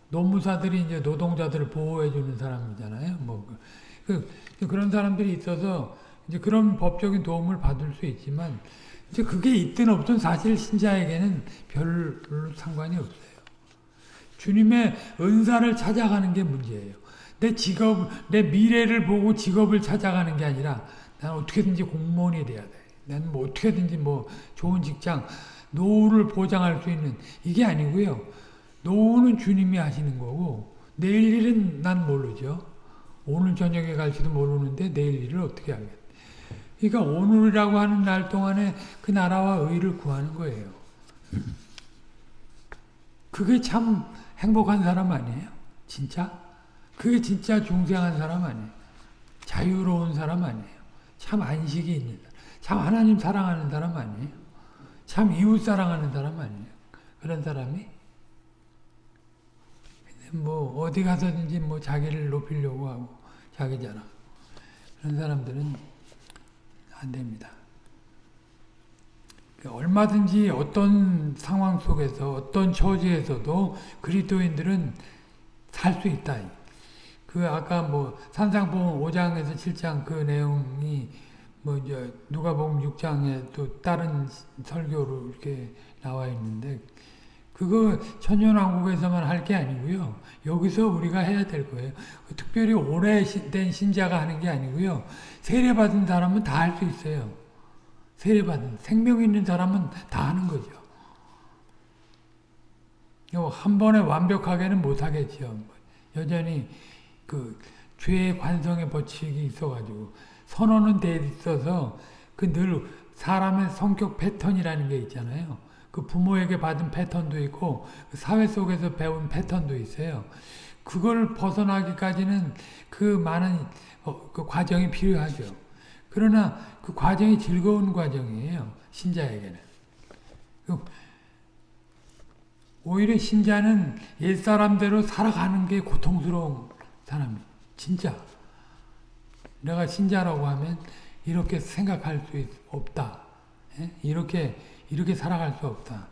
노무사들이 이제 노동자들을 보호해 주는 사람이잖아요. 뭐 그, 그, 그런 사람들이 있어서 이제 그런 법적인 도움을 받을 수 있지만 이제 그게 있든 없든 사실 신자에게는 별 상관이 없어요. 주님의 은사를 찾아가는 게 문제예요. 내 직업, 내 미래를 보고 직업을 찾아가는 게 아니라 난 어떻게든지 공무원이 돼야 돼. 나는 뭐 어떻게든지 뭐 좋은 직장, 노후를 보장할 수 있는 이게 아니고요. 노후는 주님이 하시는 거고 내일 일은 난 모르죠. 오늘 저녁에 갈지도 모르는데 내일 일을 어떻게 하겠 그러니까 오늘이라고 하는 날 동안에 그 나라와 의를 구하는 거예요. 그게 참 행복한 사람 아니에요? 진짜? 그게 진짜 중생한 사람 아니에요? 자유로운 사람 아니에요? 참 안식이 있는 사람, 참 하나님 사랑하는 사람 아니에요? 참 이웃 사랑하는 사람 아니에요? 그런 사람이 뭐 어디 가서든지 뭐 자기를 높이려고 하고 자기 자랑 그런 사람들은 안 됩니다. 그러니까 얼마든지 어떤 상황 속에서 어떤 처지에서도 그리스도인들은 살 수 있다. 그 아까 뭐 산상봉 5장에서 7장 그 내용이 뭐 이제 누가복음 6장에 또 다른 설교로 이렇게 나와 있는데 그거 천연왕국에서만 할 게 아니고요. 여기서 우리가 해야 될 거예요. 특별히 오래된 신자가 하는 게 아니고요. 세례받은 사람은 다 할 수 있어요. 세례받은 생명 있는 사람은 다 하는 거죠. 한 번에 완벽하게는 못하겠죠. 여전히 그 죄의 관성의 법칙이 있어가지고 선언은 돼 있어서 그 늘 사람의 성격 패턴이라는 게 있잖아요. 그 부모에게 받은 패턴도 있고 그 사회 속에서 배운 패턴도 있어요. 그걸 벗어나기까지는 그 많은 어, 그 과정이 필요하죠. 그러나 그 과정이 즐거운 과정이에요. 신자에게는. 그 오히려 신자는 옛사람대로 살아가는 게 고통스러운 사람이 진짜 내가 신자라고 하면 이렇게 생각할 수 없다. 예? 이렇게 이렇게 살아갈 수 없다.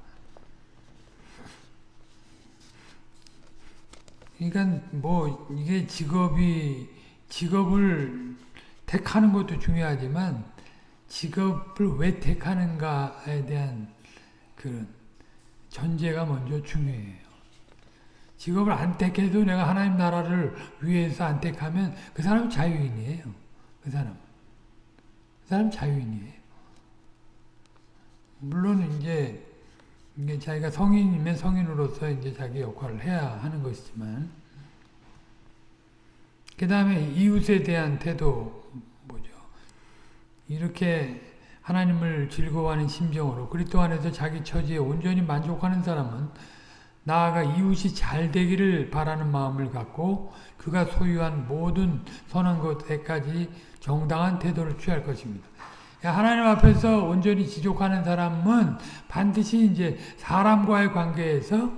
그러니까 뭐 이게 직업이 직업을 택하는 것도 중요하지만 직업을 왜 택하는가에 대한 그 전제가 먼저 중요해요. 직업을 안 택해도 내가 하나님 나라를 위해서 안 택하면 그 사람은 자유인이에요. 그 사람. 그 사람 자유인이에요. 물론 이제 이게 자기가 성인이면 성인으로서 이제 자기 역할을 해야 하는 것이지만 그 다음에 이웃에 대한 태도 뭐죠. 이렇게 하나님을 즐거워하는 심정으로 그리스도 안에서 자기 처지에 온전히 만족하는 사람은 나아가 이웃이 잘 되기를 바라는 마음을 갖고 그가 소유한 모든 선한 것에까지 정당한 태도를 취할 것입니다. 하나님 앞에서 온전히 지족하는 사람은 반드시 이제 사람과의 관계에서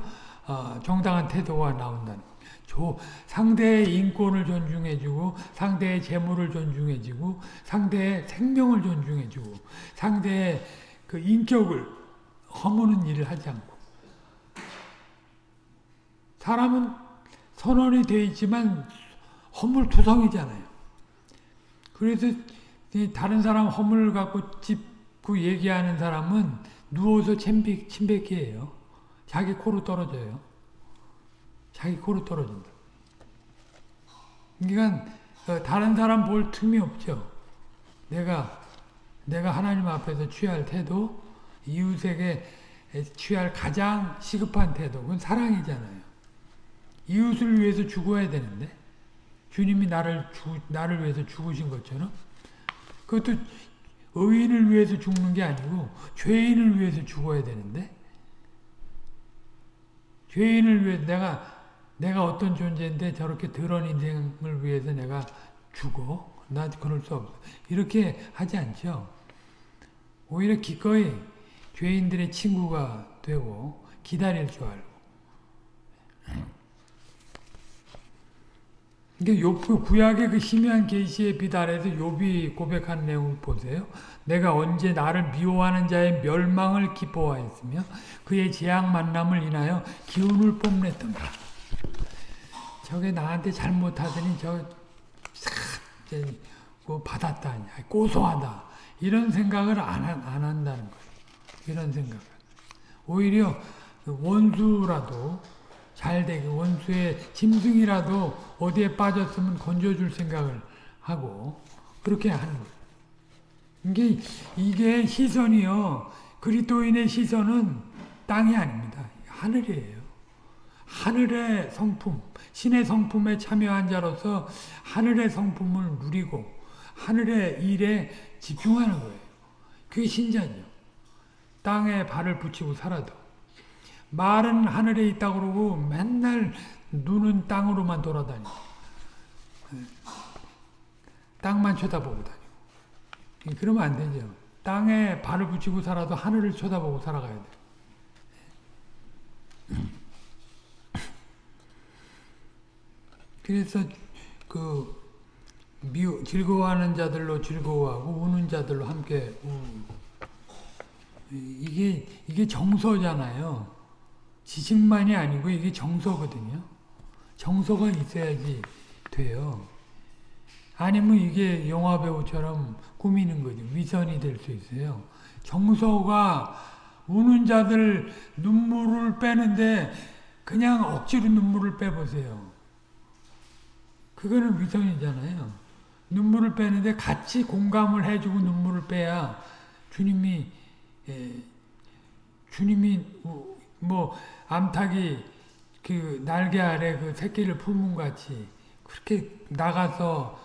어, 정당한 태도가 나온다는 조, 상대의 인권을 존중해주고 상대의 재물을 존중해주고 상대의 생명을 존중해주고 상대의 그 인격을 허무는 일을 하지 않고 사람은 선언이 되어 있지만 허물투성이잖아요. 그래서 다른 사람 허물을 갖고 짚고 얘기하는 사람은 누워서 침백, 침백해요. 자기 코로 떨어져요. 자기 코로 떨어진다. 그러니까 다른 사람 볼 틈이 없죠. 내가 내가 하나님 앞에서 취할 태도, 이웃에게 취할 가장 시급한 태도, 그건 사랑이잖아요. 이웃을 위해서 죽어야 되는데 주님이 나를 주, 나를 위해서 죽으신 것처럼 그것도 의인을 위해서 죽는 게 아니고 죄인을 위해서 죽어야 되는데 죄인을 위해 내가 내가 어떤 존재인데 저렇게 드러운 인생을 위해서 내가 죽어? 나 그럴 수 없어. 이렇게 하지 않죠. 오히려 기꺼이 죄인들의 친구가 되고 기다릴 줄 알고. 그러니까 욥 구약의 그 희미한 빛 아래서 욥이 고백한 내용을 보세요. 내가 언제 나를 미워하는 자의 멸망을 기뻐하였으며 그의 재앙 만남을 인하여 기운을 뽐냈던가. 저게 나한테 잘못하더니 저뭐 받았다 고소하다 이런 생각을 안, 안 한다는 거예요. 이런 생각을 오히려 원수라도 잘 되게 원수의 짐승이라도 어디에 빠졌으면 건져줄 생각을 하고 그렇게 하는 거예요. 이게 이게 시선이요. 그리스도인의 시선은 땅이 아닙니다. 하늘이에요. 하늘의 성품, 신의 성품에 참여한 자로서 하늘의 성품을 누리고 하늘의 일에 집중하는 거예요. 그게 신자죠. 땅에 발을 붙이고 살아도. 말은 하늘에 있다고 그러고 맨날 눈은 땅으로만 돌아다니고 땅만 쳐다보고 다니고 그러면 안 되죠. 땅에 발을 붙이고 살아도 하늘을 쳐다보고 살아가야 돼요. 그래서 그 미워, 즐거워하는 자들로 즐거워하고 우는 자들로 함께 우. 이게 이게 정서잖아요. 지식만이 아니고 이게 정서거든요. 정서가 있어야지 돼요. 아니면 이게 영화 배우처럼 꾸미는 거죠. 위선이 될 수 있어요. 정서가 우는 자들 눈물을 빼는데 그냥 억지로 눈물을 빼보세요. 그거는 위선이잖아요. 눈물을 빼는데 같이 공감을 해주고 눈물을 빼야 주님이 예, 주님이 뭐 암탉이 그 날개 아래 그 새끼를 품은 같이 그렇게 나가서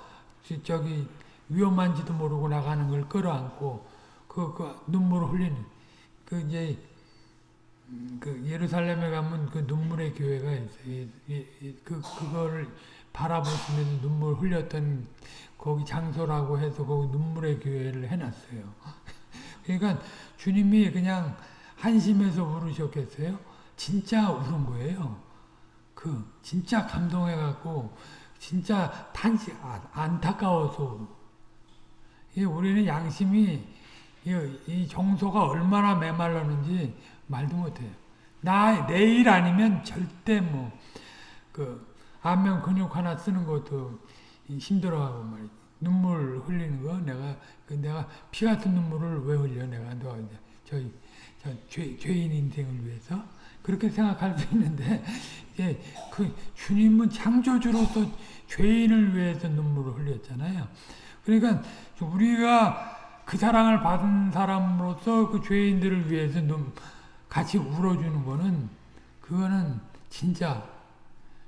저기 위험한지도 모르고 나가는 걸 끌어안고 그, 그 눈물을 흘리는 그 이제 그 예루살렘에 가면 그 눈물의 교회가 있어요. 그 그거를 바라보시면서 눈물 흘렸던 거기 장소라고 해서 거기 눈물의 교회를 해놨어요. 그러니까 주님이 그냥 한심해서 울으셨겠어요? 진짜 울은 거예요. 그 진짜 감동해갖고 진짜 탄시 아, 안타까워서 우리는 양심이 이, 이 정서가 얼마나 메말랐는지 말도 못해요. 나 내일 아니면 절대 뭐그 안면 근육 하나 쓰는 것도 힘들어하고 말이지. 눈물 흘리는 거 내가 그 내가 피 같은 눈물을 왜 흘려 내가 너 저희 저 죄, 죄인 인생을 위해서 그렇게 생각할 수 있는데 예, 그 주님은 창조주로서 죄인을 위해서 눈물을 흘렸잖아요. 그러니까 우리가 그 사랑을 받은 사람으로서 그 죄인들을 위해서 눈 같이 울어주는 거는 그거는 진짜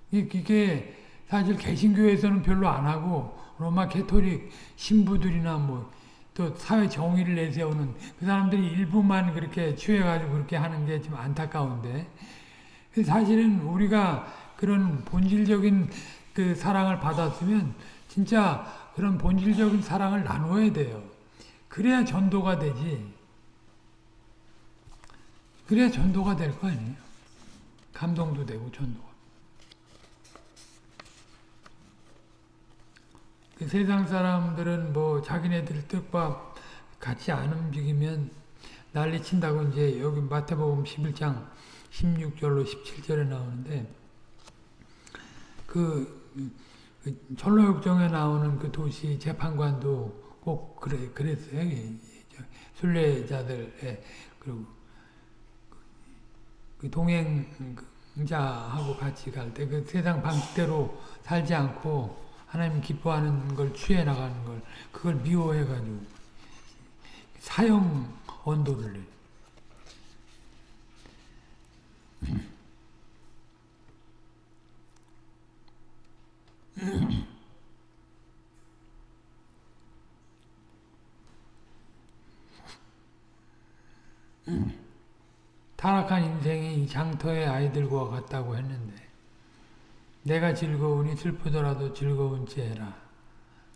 이게 사실 개신교에서는 별로 안 하고 로마 캐토릭 신부들이나 뭐 또 사회 정의를 내세우는 그 사람들이 일부만 그렇게 취해가지고 그렇게 하는 게 좀 안타까운데 사실은 우리가 그런 본질적인 그 사랑을 받았으면 진짜 그런 본질적인 사랑을 나눠야 돼요. 그래야 전도가 되지. 그래야 전도가 될 거 아니에요. 감동도 되고 전도가. 그 세상 사람들은 뭐 자기네들 뜻과 같이 안 움직이면 난리 친다고 이제 여기 마태복음 11장 16절로 17절에 나오는데 그, 그 철로역정에 나오는 그 도시 재판관도 꼭 그래 그랬어요. 순례자들의 그리고 그 동행자하고 같이 갈 때 그 세상 방식대로 살지 않고 하나님 기뻐하는 걸 취해 나가는 걸 그걸 미워해 가지고 사형 언도를 내. 타락한 인생이 이 장터의 아이들과 같다고 했는데 내가 즐거우니 슬프더라도 즐거운 채 해라.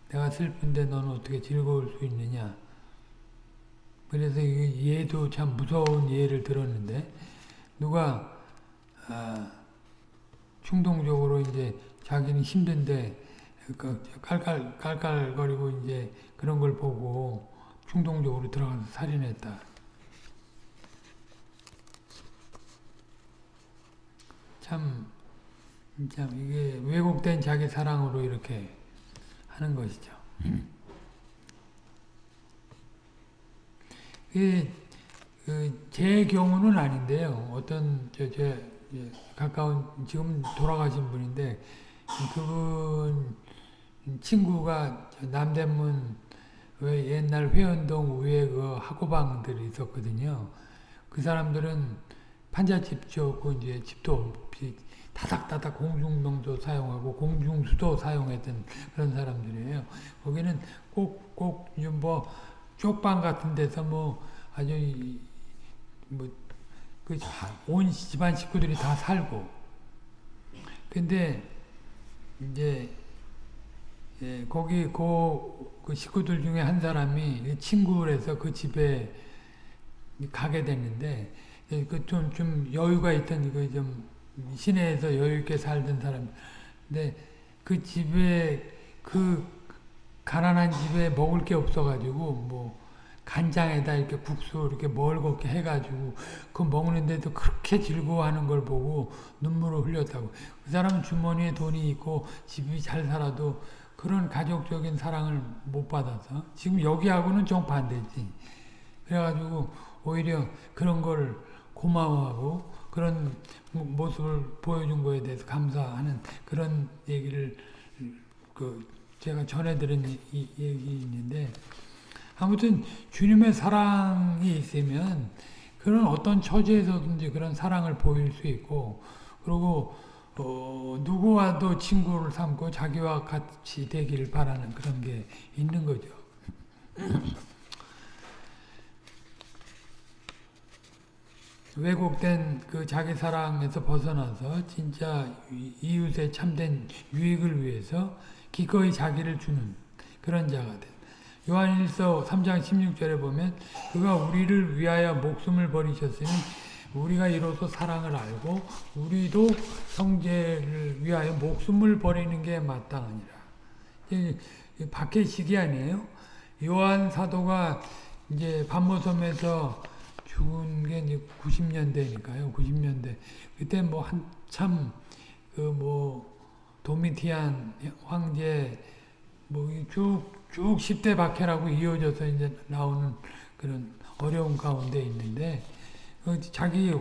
내가 슬픈데 너는 어떻게 즐거울 수 있느냐. 그래서 얘도 참 무서운 예를 들었는데 누가 아, 충동적으로 이제 자기는 힘든데 그 깔깔 깔깔거리고 이제 그런 걸 보고 충동적으로 들어가서 살인했다. 참, 참 이게 왜곡된 자기 사랑으로 이렇게 하는 것이죠. 그, 제 경우는 아닌데요. 어떤 저, 제 가까운 지금 돌아가신 분인데 그분 친구가 남대문 왜 옛날 회원동 위에 그 학고방들이 있었거든요. 그 사람들은 판잣집 지었고 이제 집도 없이 다닥다닥 공중명도 사용하고 공중수도 사용했던 그런 사람들이에요. 거기는 꼭 꼭 뭐 쪽방 같은 데서 뭐 아주 뭐 그 온 집안 식구들이 다 살고 근데 이제 예, 거기 그, 그 식구들 중에 한 사람이 친구를 서그 집에 가게 됐는데 그 좀좀 좀 여유가 있던 그 좀 시내에서 여유 있게 살던 사람. 근데 그 집에 그 가난한 집에 먹을 게 없어가지고 뭐 간장에다 이렇게 국수 이렇게 멀겋게 해가지고 그 먹는데도 그렇게 즐거워하는 걸 보고 눈물을 흘렸다고. 그 사람은 주머니에 돈이 있고 집이 잘 살아도 그런 가족적인 사랑을 못 받아서 지금 여기하고는 정반대지. 그래가지고 오히려 그런 걸 고마워하고 그런 모습을 보여준 거에 대해서 감사하는 그런 얘기를 그 제가 전해드린 이, 얘기 있는데 아무튼 주님의 사랑이 있으면 그런 어떤 처지에서든지 그런 사랑을 보일 수 있고 그리고 어, 누구와도 친구를 삼고 자기와 같이 되기를 바라는 그런 게 있는 거죠. 왜곡된 그 자기 사랑에서 벗어나서 진짜 이- 이웃의 참된 유익을 위해서 기꺼이 자기를 주는 그런 자가 된. 요한일서 3장 16절에 보면 그가 우리를 위하여 목숨을 버리셨으니 우리가 이로써 사랑을 알고 우리도 형제를 위하여 목숨을 버리는 게 마땅하니라. 이- 이 밖의 식이 아니에요. 요한 사도가 이제 반모섬에서 죽은 게 이제 90년대니까요. 90년대. 그때 뭐 한참 그 뭐 도미티안 황제 뭐쭉쭉 10대 박해라고 이어져서 이제 나오는 그런 어려운 가운데 있는데 그 자기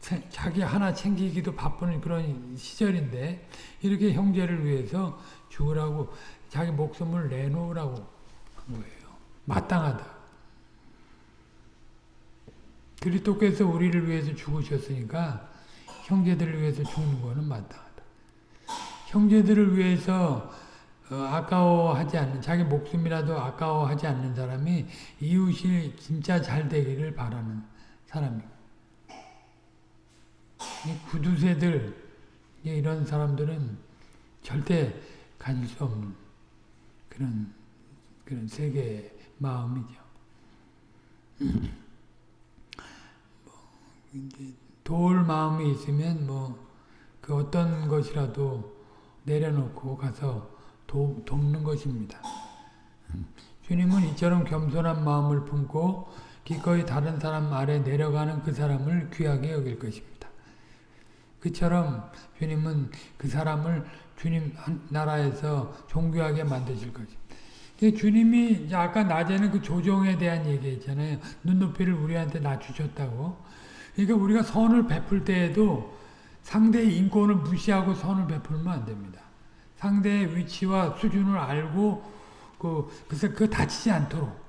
세- 자기 하나 챙기기도 바쁜 그런 시절인데 이렇게 형제를 위해서 죽으라고 자기 목숨을 내놓으라고 한 거예요. 마땅하다. 그리스도께서 우리를 위해서 죽으셨으니까 형제들을 위해서 죽는 거는 마땅하다. 형제들을 위해서 어, 아까워하지 않는 자기 목숨이라도 아까워하지 않는 사람이 이웃이 진짜 잘 되기를 바라는 이 구두쇠들 이 이런 사람들은 절대 가질 수 없는 그런 그런 세계의 마음이죠. 도울 마음이 있으면 뭐 그 어떤 것이라도 내려놓고 가서 도, 돕는 것입니다. 주님은 이처럼 겸손한 마음을 품고 기꺼이 다른 사람 아래 내려가는 그 사람을 귀하게 여길 것입니다. 그처럼 주님은 그 사람을 주님 나라에서 존귀하게 만드실 것입니다. 주님이 이제 아까 낮에는 그 조정에 대한 얘기했잖아요. 눈높이를 우리한테 낮추셨다고. 그러니까 우리가 선을 베풀 때에도 상대의 인권을 무시하고 선을 베풀면 안 됩니다. 상대의 위치와 수준을 알고 그 그래서 그 다치지 않도록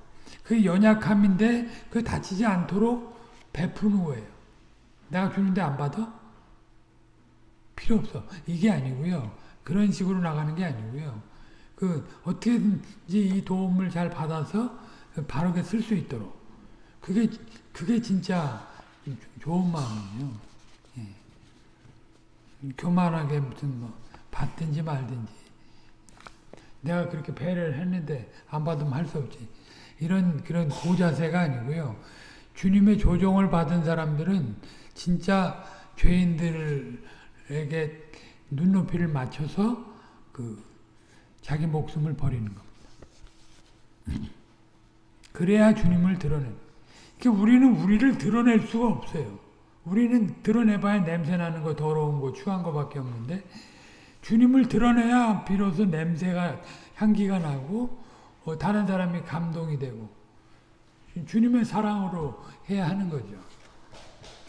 그 연약함인데 그 다치지 않도록 베푸는 거예요. 내가 주는데 안 받아? 필요 없어. 이게 아니고요. 그런 식으로 나가는 게 아니고요. 그 어떻게든지 이 도움을 잘 받아서 바르게 쓸 수 있도록 그게 그게 진짜 좋은 마음이에요. 예. 교만하게 무슨 뭐 받든지 말든지 내가 그렇게 배려를 했는데 안 받으면 할 수 없지. 이런 그런 고자세가 아니고요. 주님의 조종을 받은 사람들은 진짜 죄인들에게 눈높이를 맞춰서 그 자기 목숨을 버리는 겁니다. 그래야 주님을. 그러니까 우리는 우리를 드러낼 수가 없어요. 우리는 드러내봐야 냄새나는 거, 더러운 거, 추한 거밖에 없는데 주님을 드러내야 비로소 냄새가, 향기가 나고 어, 다른 사람이 감동이 되고 주님의 사랑으로 해야 하는 거죠.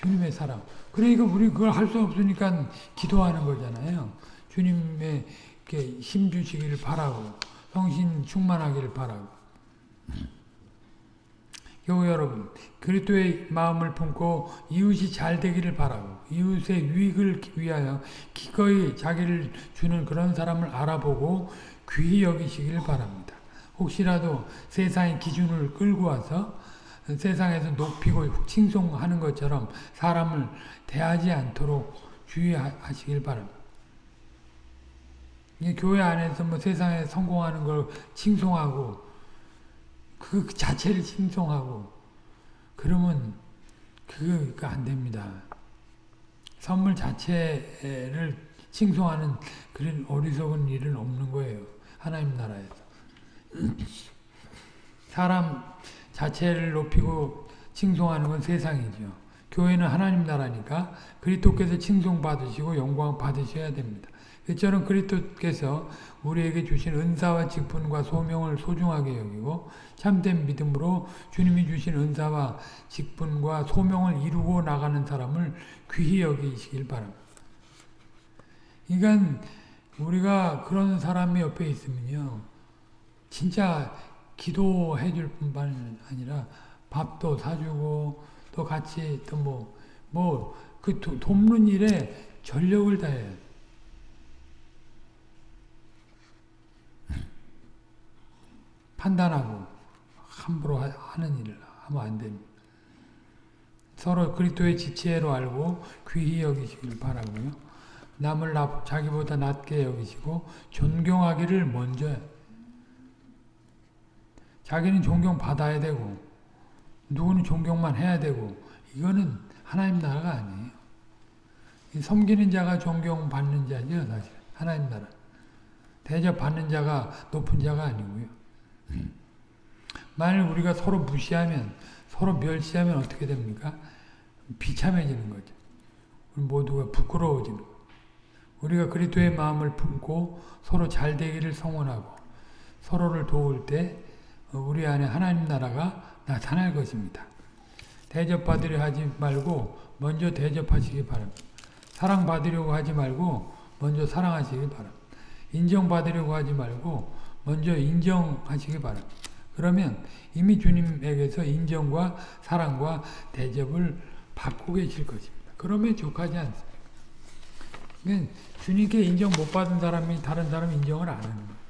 주님의 사랑. 그러니까 우리 그걸 할 수 없으니까 기도하는 거잖아요. 주님의 힘 주시기를 바라고 성신 충만하기를 바라고 교우 여러분 그리스도의 마음을 품고 이웃이 잘 되기를 바라고 이웃의 유익을 위하여 기꺼이 자기를 주는 그런 사람을 알아보고 귀히 여기시기를 바랍니다. 혹시라도 세상의 기준을 끌고 와서 세상에서 높이고 칭송하는 것처럼 사람을 대하지 않도록 주의하시길 바랍니다. 교회 안에서 뭐 세상에 성공하는 걸 칭송하고 그 자체를 칭송하고 그러면 그거 안 됩니다. 선물 자체를 칭송하는 그런 어리석은 일은 없는 거예요. 하나님 나라에서. 사람 자체를 높이고 칭송하는 건 세상이죠. 교회는 하나님 나라니까 그리스도께서 칭송 받으시고 영광 받으셔야 됩니다. 이처럼 그리스도께서 우리에게 주신 은사와 직분과 소명을 소중하게 여기고 참된 믿음으로 주님이 주신 은사와 직분과 소명을 이루고 나가는 사람을 귀히 여기시길 바랍니다. 그러니까 우리가 그런 사람이 옆에 있으면요. 진짜 기도해 줄 뿐만 아니라 밥도 사주고 또 같이 또 뭐 뭐 그 돕는 일에 전력을 다해야 판단하고 함부로 하는 일을 하면 안 됩니다. 서로 그리스도의 지체로 알고 귀히 여기시길 바라고요. 남을 나, 자기보다 낮게 여기시고 존경하기를 먼저 자기는 존경받아야 되고 누구는 존경만 해야 되고 이거는 하나님 나라가 아니에요. 이 섬기는 자가 존경받는 자죠 사실 하나님 나라. 대접받는 자가 높은 자가 아니고요. 만일 우리가 서로 무시하면 서로 멸시하면 어떻게 됩니까? 비참해지는 거죠. 우리 모두가 부끄러워지는. 우리가 그리스도의 마음을 품고 서로 잘 되기를 성원하고 서로를 도울 때 우리 안에 하나님 나라가 나타날 것입니다. 대접받으려 하지 말고 먼저 대접하시기 바랍니다. 사랑받으려고 하지 말고 먼저 사랑하시기 바랍니다. 인정받으려고 하지 말고 먼저 인정하시기 바랍니다. 그러면 이미 주님에게서 인정과 사랑과 대접을 받고 계실 것입니다. 그러면 족하지 않습니다. 그러니까 주님께 인정 못 받은 사람이 다른 사람 인정을 안 하는 거예요.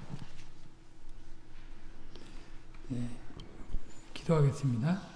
예. 기도하겠습니다.